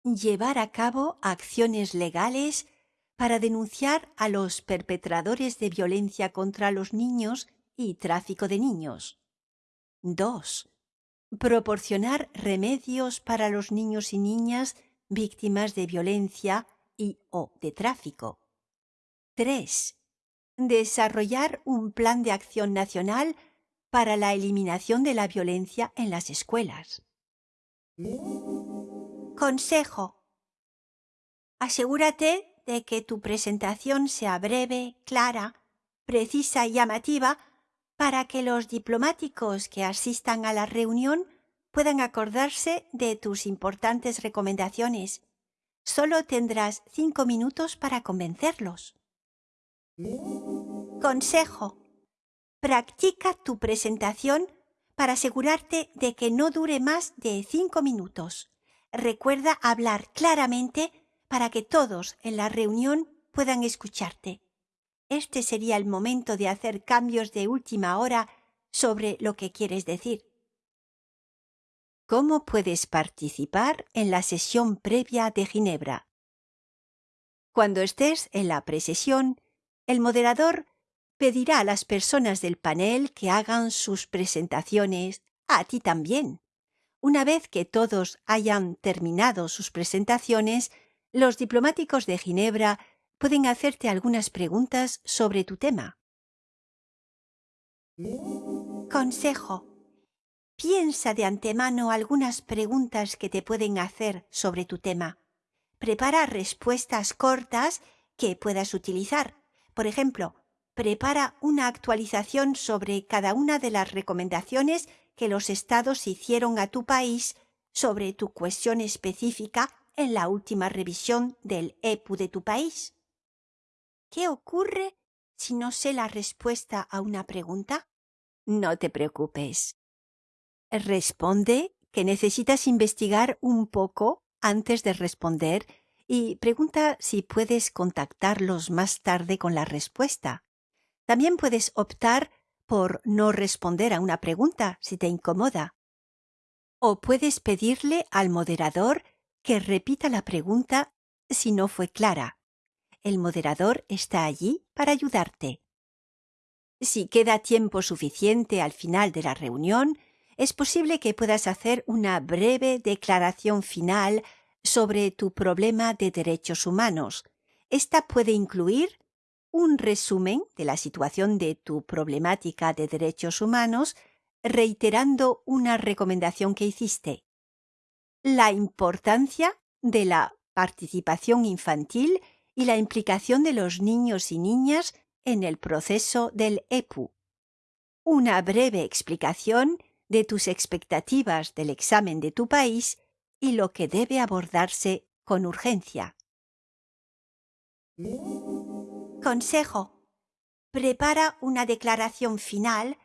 Llevar a cabo acciones legales para denunciar a los perpetradores de violencia contra los niños y tráfico de niños. 2. Proporcionar remedios para los niños y niñas víctimas de violencia y o de tráfico. 3 desarrollar un plan de acción nacional para la eliminación de la violencia en las escuelas. Consejo. Asegúrate de que tu presentación sea breve, clara, precisa y llamativa para que los diplomáticos que asistan a la reunión puedan acordarse de tus importantes recomendaciones. Solo tendrás cinco minutos para convencerlos. Consejo. Practica tu presentación para asegurarte de que no dure más de cinco minutos. Recuerda hablar claramente para que todos en la reunión puedan escucharte. Este sería el momento de hacer cambios de última hora sobre lo que quieres decir. ¿Cómo puedes participar en la sesión previa de Ginebra? Cuando estés en la presesión, el moderador pedirá a las personas del panel que hagan sus presentaciones, a ti también. Una vez que todos hayan terminado sus presentaciones, los diplomáticos de Ginebra pueden hacerte algunas preguntas sobre tu tema. Consejo. Piensa de antemano algunas preguntas que te pueden hacer sobre tu tema. Prepara respuestas cortas que puedas utilizar. Por ejemplo, prepara una actualización sobre cada una de las recomendaciones que los estados hicieron a tu país sobre tu cuestión específica en la última revisión del EPU de tu país. ¿Qué ocurre si no sé la respuesta a una pregunta? No te preocupes. Responde que necesitas investigar un poco antes de responder y pregunta si puedes contactarlos más tarde con la respuesta. También puedes optar por no responder a una pregunta si te incomoda. O puedes pedirle al moderador que repita la pregunta si no fue clara. El moderador está allí para ayudarte. Si queda tiempo suficiente al final de la reunión, es posible que puedas hacer una breve declaración final sobre tu problema de derechos humanos. Esta puede incluir un resumen de la situación de tu problemática de derechos humanos, reiterando una recomendación que hiciste. La importancia de la participación infantil y la implicación de los niños y niñas en el proceso del EPU. Una breve explicación de tus expectativas del examen de tu país y lo que debe abordarse con urgencia. Consejo. Prepara una declaración final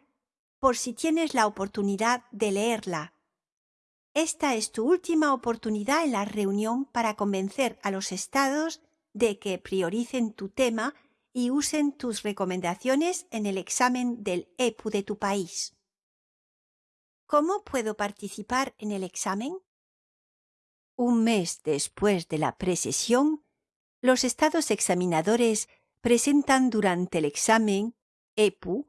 por si tienes la oportunidad de leerla. Esta es tu última oportunidad en la reunión para convencer a los estados de que prioricen tu tema y usen tus recomendaciones en el examen del EPU de tu país. ¿Cómo puedo participar en el examen? Un mes después de la precesión, los estados examinadores presentan durante el examen EPU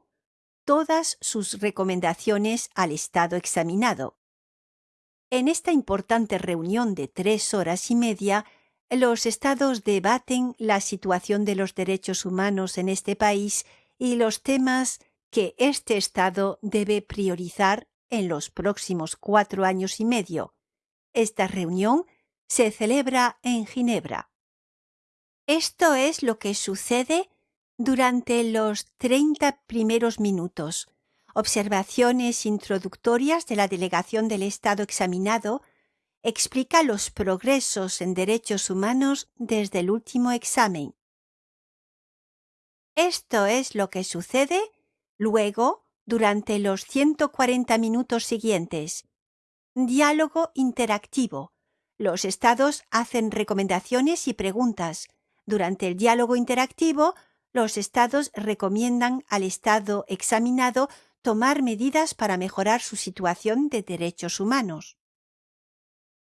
todas sus recomendaciones al estado examinado. En esta importante reunión de tres horas y media, los estados debaten la situación de los derechos humanos en este país y los temas que este estado debe priorizar en los próximos cuatro años y medio. Esta reunión se celebra en Ginebra. Esto es lo que sucede durante los 30 primeros minutos. Observaciones introductorias de la delegación del Estado examinado explica los progresos en derechos humanos desde el último examen. Esto es lo que sucede luego durante los 140 minutos siguientes. Diálogo interactivo. Los estados hacen recomendaciones y preguntas. Durante el diálogo interactivo, los estados recomiendan al estado examinado tomar medidas para mejorar su situación de derechos humanos.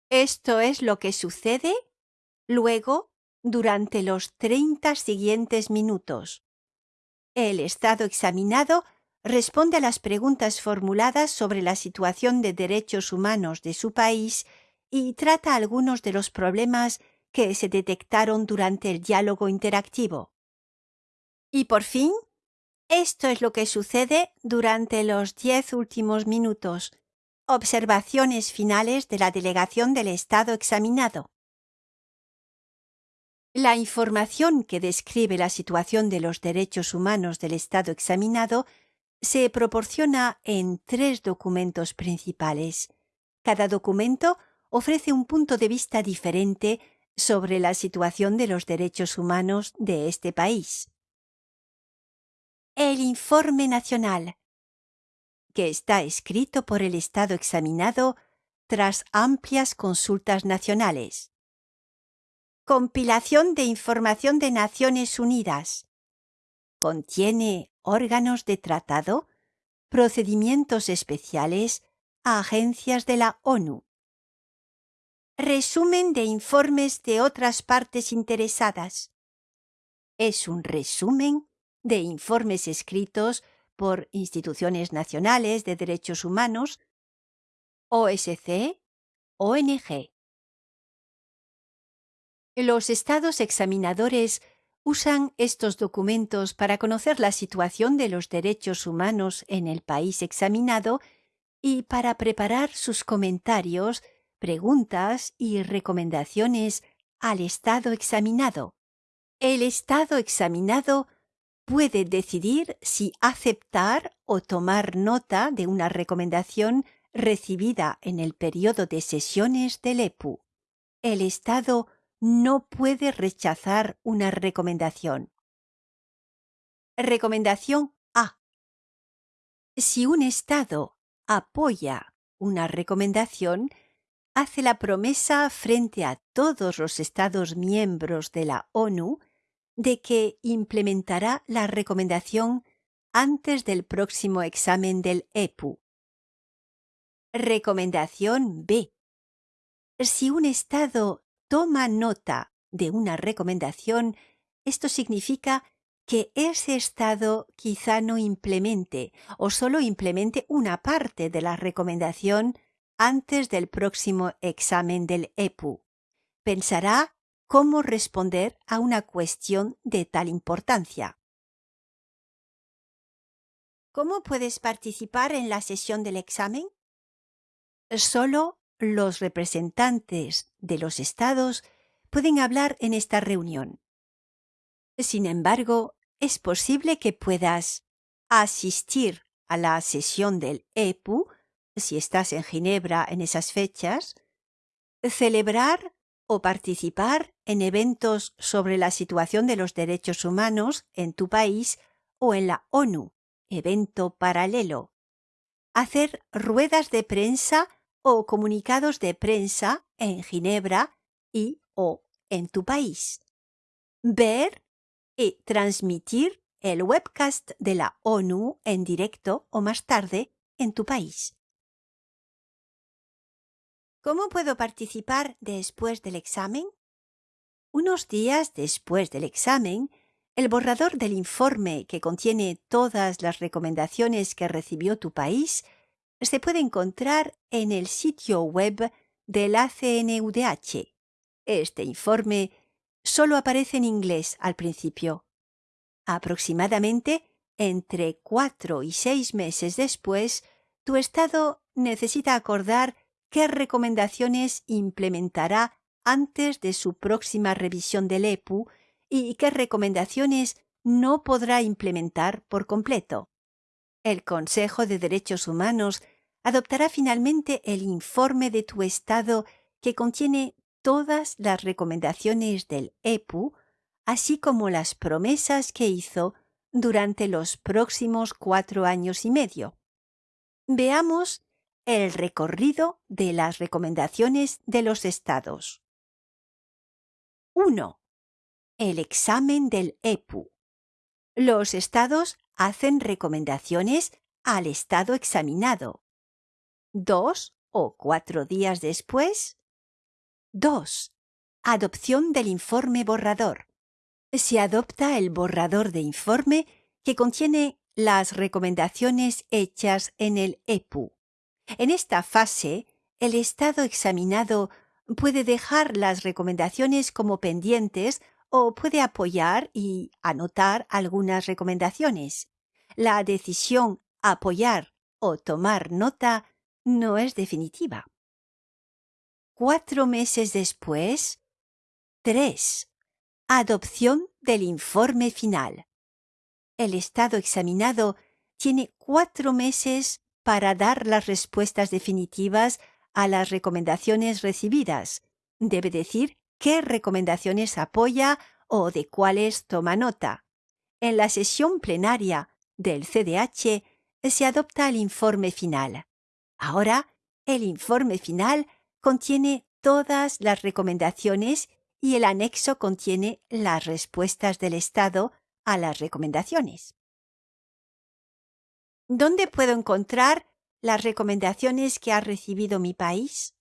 Esto es lo que sucede luego durante los 30 siguientes minutos. El estado examinado responde a las preguntas formuladas sobre la situación de derechos humanos de su país y trata algunos de los problemas que se detectaron durante el diálogo interactivo. Y por fin, esto es lo que sucede durante los diez últimos minutos. Observaciones finales de la delegación del Estado examinado. La información que describe la situación de los derechos humanos del Estado examinado se proporciona en tres documentos principales. Cada documento ofrece un punto de vista diferente sobre la situación de los derechos humanos de este país. El informe nacional, que está escrito por el Estado examinado tras amplias consultas nacionales. Compilación de información de Naciones Unidas. Contiene órganos de tratado, procedimientos especiales a agencias de la ONU. Resumen de informes de otras partes interesadas. Es un resumen de informes escritos por instituciones nacionales de derechos humanos, OSC, ONG. Los estados examinadores usan estos documentos para conocer la situación de los derechos humanos en el país examinado y para preparar sus comentarios, preguntas y recomendaciones al estado examinado. El estado examinado puede decidir si aceptar o tomar nota de una recomendación recibida en el periodo de sesiones del EPU. El Estado no puede rechazar una recomendación. Recomendación A. Si un Estado apoya una recomendación, hace la promesa frente a todos los Estados miembros de la ONU de que implementará la recomendación antes del próximo examen del EPU. Recomendación B. Si un Estado toma nota de una recomendación, esto significa que ese Estado quizá no implemente o solo implemente una parte de la recomendación antes del próximo examen del EPU. Pensará cómo responder a una cuestión de tal importancia. ¿Cómo puedes participar en la sesión del examen? Solo los representantes de los estados pueden hablar en esta reunión. Sin embargo, es posible que puedas asistir a la sesión del EPU, si estás en Ginebra en esas fechas, celebrar o participar en eventos sobre la situación de los derechos humanos en tu país o en la ONU, evento paralelo, hacer ruedas de prensa o comunicados de prensa en Ginebra y o en tu país. Ver y transmitir el webcast de la ONU en directo o más tarde en tu país. ¿Cómo puedo participar después del examen? Unos días después del examen, el borrador del informe que contiene todas las recomendaciones que recibió tu país se puede encontrar en el sitio web del ACNUDH. Este informe solo aparece en inglés al principio. Aproximadamente entre cuatro y seis meses después, tu Estado necesita acordar qué recomendaciones implementará antes de su próxima revisión del EPU y qué recomendaciones no podrá implementar por completo. El Consejo de Derechos Humanos adoptará finalmente el informe de tu Estado que contiene todas las recomendaciones del EPU, así como las promesas que hizo durante los próximos cuatro años y medio. Veamos el recorrido de las recomendaciones de los estados. 1. El examen del EPU. Los estados hacen recomendaciones al estado examinado. Dos o cuatro días después. 2. Adopción del informe borrador. Se adopta el borrador de informe que contiene las recomendaciones hechas en el EPU. En esta fase, el Estado examinado puede dejar las recomendaciones como pendientes o puede apoyar y anotar algunas recomendaciones. La decisión apoyar o tomar nota no es definitiva. Cuatro meses después. 3. Adopción del informe final. El Estado examinado tiene cuatro meses para dar las respuestas definitivas a las recomendaciones recibidas. Debe decir qué recomendaciones apoya o de cuáles toma nota. En la sesión plenaria del CDH se adopta el informe final. Ahora, el informe final contiene todas las recomendaciones y el anexo contiene las respuestas del Estado a las recomendaciones. ¿Dónde puedo encontrar las recomendaciones que ha recibido mi país?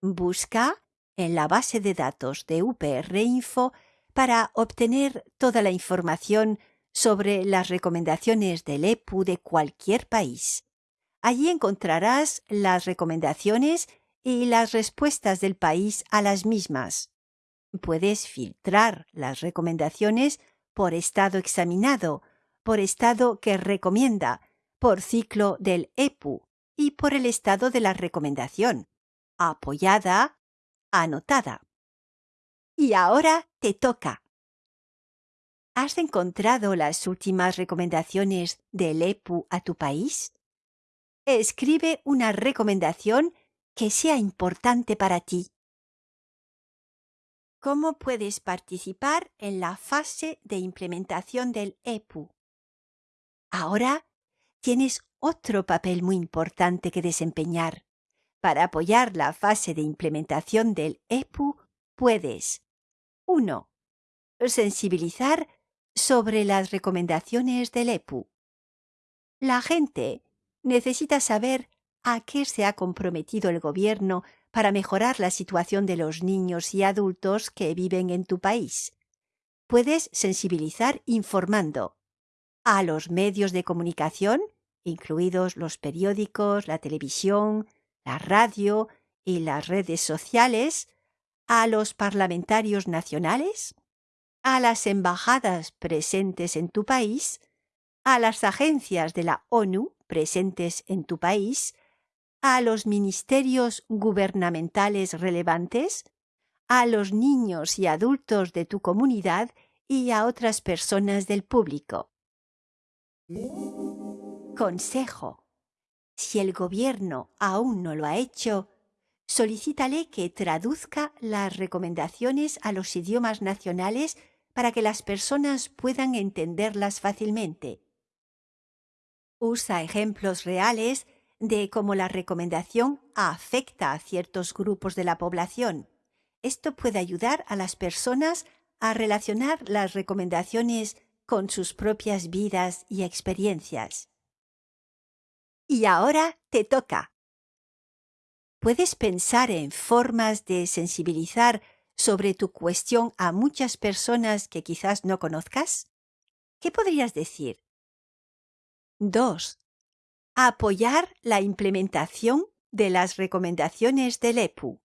Busca en la base de datos de UPR Info para obtener toda la información sobre las recomendaciones del EPU de cualquier país. Allí encontrarás las recomendaciones y las respuestas del país a las mismas. Puedes filtrar las recomendaciones por estado examinado, por estado que recomienda, por ciclo del EPU y por el estado de la recomendación, apoyada, anotada. Y ahora te toca. ¿Has encontrado las últimas recomendaciones del EPU a tu país? Escribe una recomendación que sea importante para ti. ¿Cómo puedes participar en la fase de implementación del EPU? Ahora tienes otro papel muy importante que desempeñar. Para apoyar la fase de implementación del EPU, puedes 1. Sensibilizar sobre las recomendaciones del EPU. La gente necesita saber a qué se ha comprometido el gobierno para mejorar la situación de los niños y adultos que viven en tu país. Puedes sensibilizar informando a los medios de comunicación, incluidos los periódicos, la televisión, la radio y las redes sociales, a los parlamentarios nacionales, a las embajadas presentes en tu país, a las agencias de la ONU presentes en tu país, a los ministerios gubernamentales relevantes, a los niños y adultos de tu comunidad y a otras personas del público. Consejo. Si el gobierno aún no lo ha hecho, solicítale que traduzca las recomendaciones a los idiomas nacionales para que las personas puedan entenderlas fácilmente. Usa ejemplos reales de cómo la recomendación afecta a ciertos grupos de la población. Esto puede ayudar a las personas a relacionar las recomendaciones con sus propias vidas y experiencias. Y ahora te toca. Puedes pensar en formas de sensibilizar sobre tu cuestión a muchas personas que quizás no conozcas. ¿Qué podrías decir? 2 apoyar la implementación de las recomendaciones del EPU.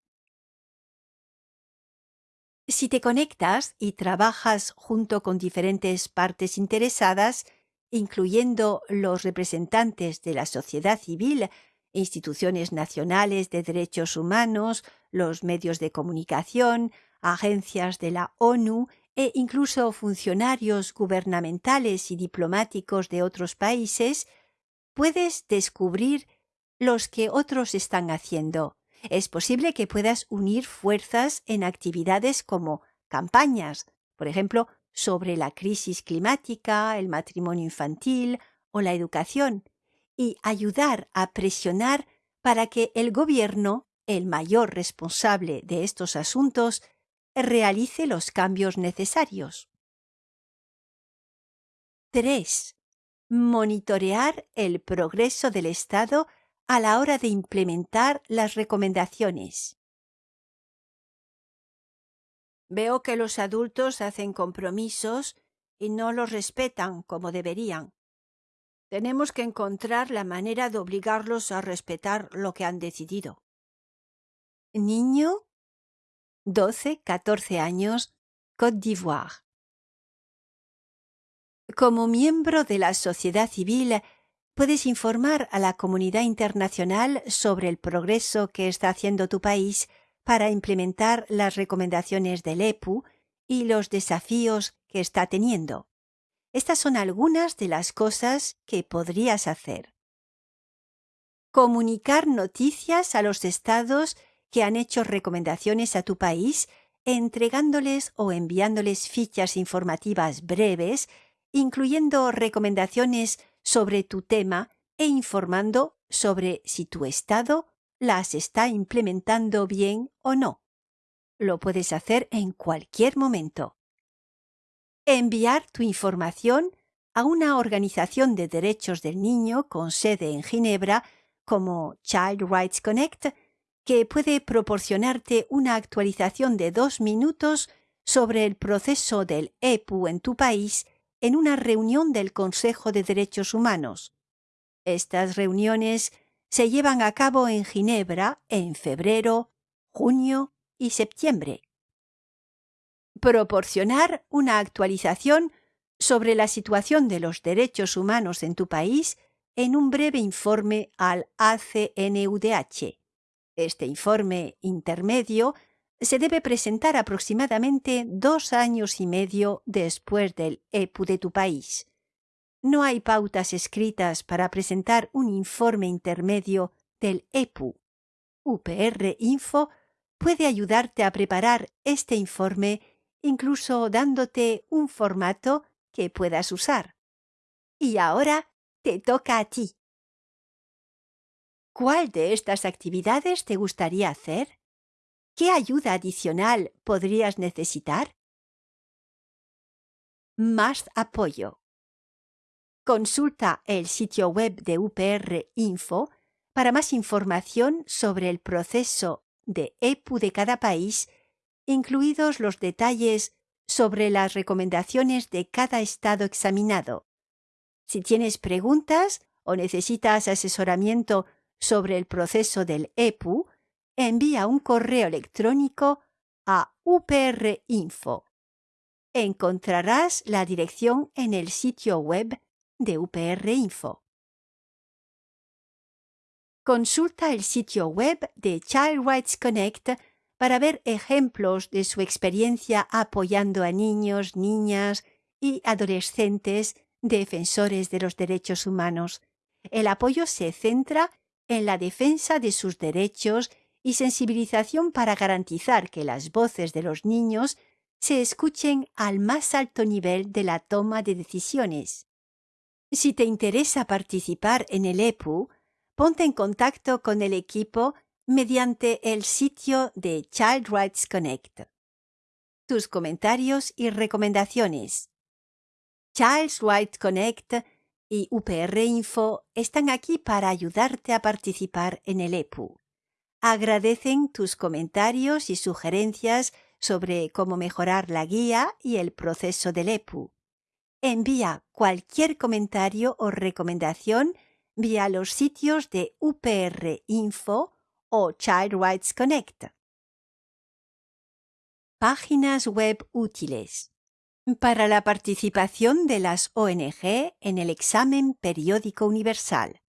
Si te conectas y trabajas junto con diferentes partes interesadas, incluyendo los representantes de la sociedad civil, instituciones nacionales de derechos humanos, los medios de comunicación, agencias de la ONU e incluso funcionarios gubernamentales y diplomáticos de otros países, puedes descubrir los que otros están haciendo. Es posible que puedas unir fuerzas en actividades como campañas, por ejemplo, sobre la crisis climática, el matrimonio infantil o la educación, y ayudar a presionar para que el gobierno, el mayor responsable de estos asuntos, realice los cambios necesarios. 3 monitorear el progreso del Estado a la hora de implementar las recomendaciones. Veo que los adultos hacen compromisos y no los respetan como deberían. Tenemos que encontrar la manera de obligarlos a respetar lo que han decidido. Niño, 12, 14 años, Côte d'Ivoire. Como miembro de la sociedad civil, puedes informar a la comunidad internacional sobre el progreso que está haciendo tu país para implementar las recomendaciones del EPU y los desafíos que está teniendo. Estas son algunas de las cosas que podrías hacer. Comunicar noticias a los estados que han hecho recomendaciones a tu país, entregándoles o enviándoles fichas informativas breves incluyendo recomendaciones sobre tu tema e informando sobre si tu estado las está implementando bien o no. Lo puedes hacer en cualquier momento. Enviar tu información a una organización de derechos del niño con sede en Ginebra como Child Rights Connect, que puede proporcionarte una actualización de dos minutos sobre el proceso del EPU en tu país en una reunión del Consejo de Derechos Humanos. Estas reuniones se llevan a cabo en Ginebra en febrero, junio y septiembre. Proporcionar una actualización sobre la situación de los derechos humanos en tu país en un breve informe al ACNUDH. Este informe intermedio se debe presentar aproximadamente dos años y medio después del EPU de tu país. No hay pautas escritas para presentar un informe intermedio del EPU. UPR Info puede ayudarte a preparar este informe incluso dándote un formato que puedas usar. Y ahora te toca a ti. ¿Cuál de estas actividades te gustaría hacer? ¿Qué ayuda adicional podrías necesitar? Más apoyo. Consulta el sitio web de UPR Info para más información sobre el proceso de EPU de cada país, incluidos los detalles sobre las recomendaciones de cada estado examinado. Si tienes preguntas o necesitas asesoramiento sobre el proceso del EPU, envía un correo electrónico a uprinfo. Encontrarás la dirección en el sitio web de UPR Info. Consulta el sitio web de Child Rights Connect para ver ejemplos de su experiencia apoyando a niños, niñas y adolescentes defensores de los derechos humanos. El apoyo se centra en la defensa de sus derechos y sensibilización para garantizar que las voces de los niños se escuchen al más alto nivel de la toma de decisiones. Si te interesa participar en el EPU, ponte en contacto con el equipo mediante el sitio de Child Rights Connect. Tus comentarios y recomendaciones. Child Rights Connect y UPR Info están aquí para ayudarte a participar en el EPU. Agradecen tus comentarios y sugerencias sobre cómo mejorar la guía y el proceso del EPU. Envía cualquier comentario o recomendación vía los sitios de UPR Info o Child Rights Connect. Páginas web útiles. Para la participación de las ONG en el examen periódico universal.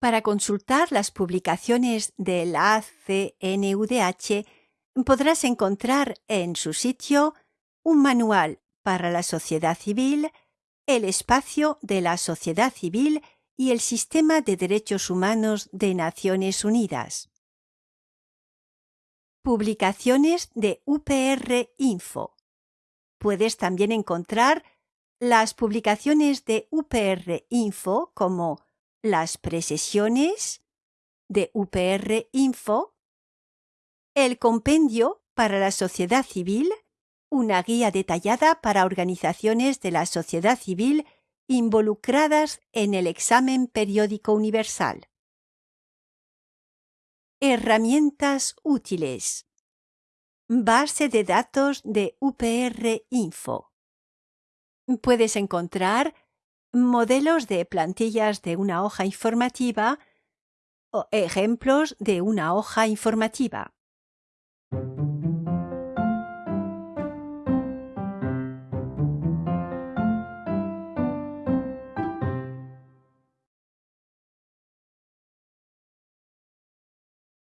Para consultar las publicaciones del ACNUDH podrás encontrar en su sitio un manual para la sociedad civil, el espacio de la sociedad civil y el Sistema de Derechos Humanos de Naciones Unidas. Publicaciones de UPR Info. Puedes también encontrar las publicaciones de UPR Info como las precesiones de UPR Info, el compendio para la sociedad civil, una guía detallada para organizaciones de la sociedad civil involucradas en el examen periódico universal. Herramientas útiles. Base de datos de UPR Info. Puedes encontrar modelos de plantillas de una hoja informativa o ejemplos de una hoja informativa.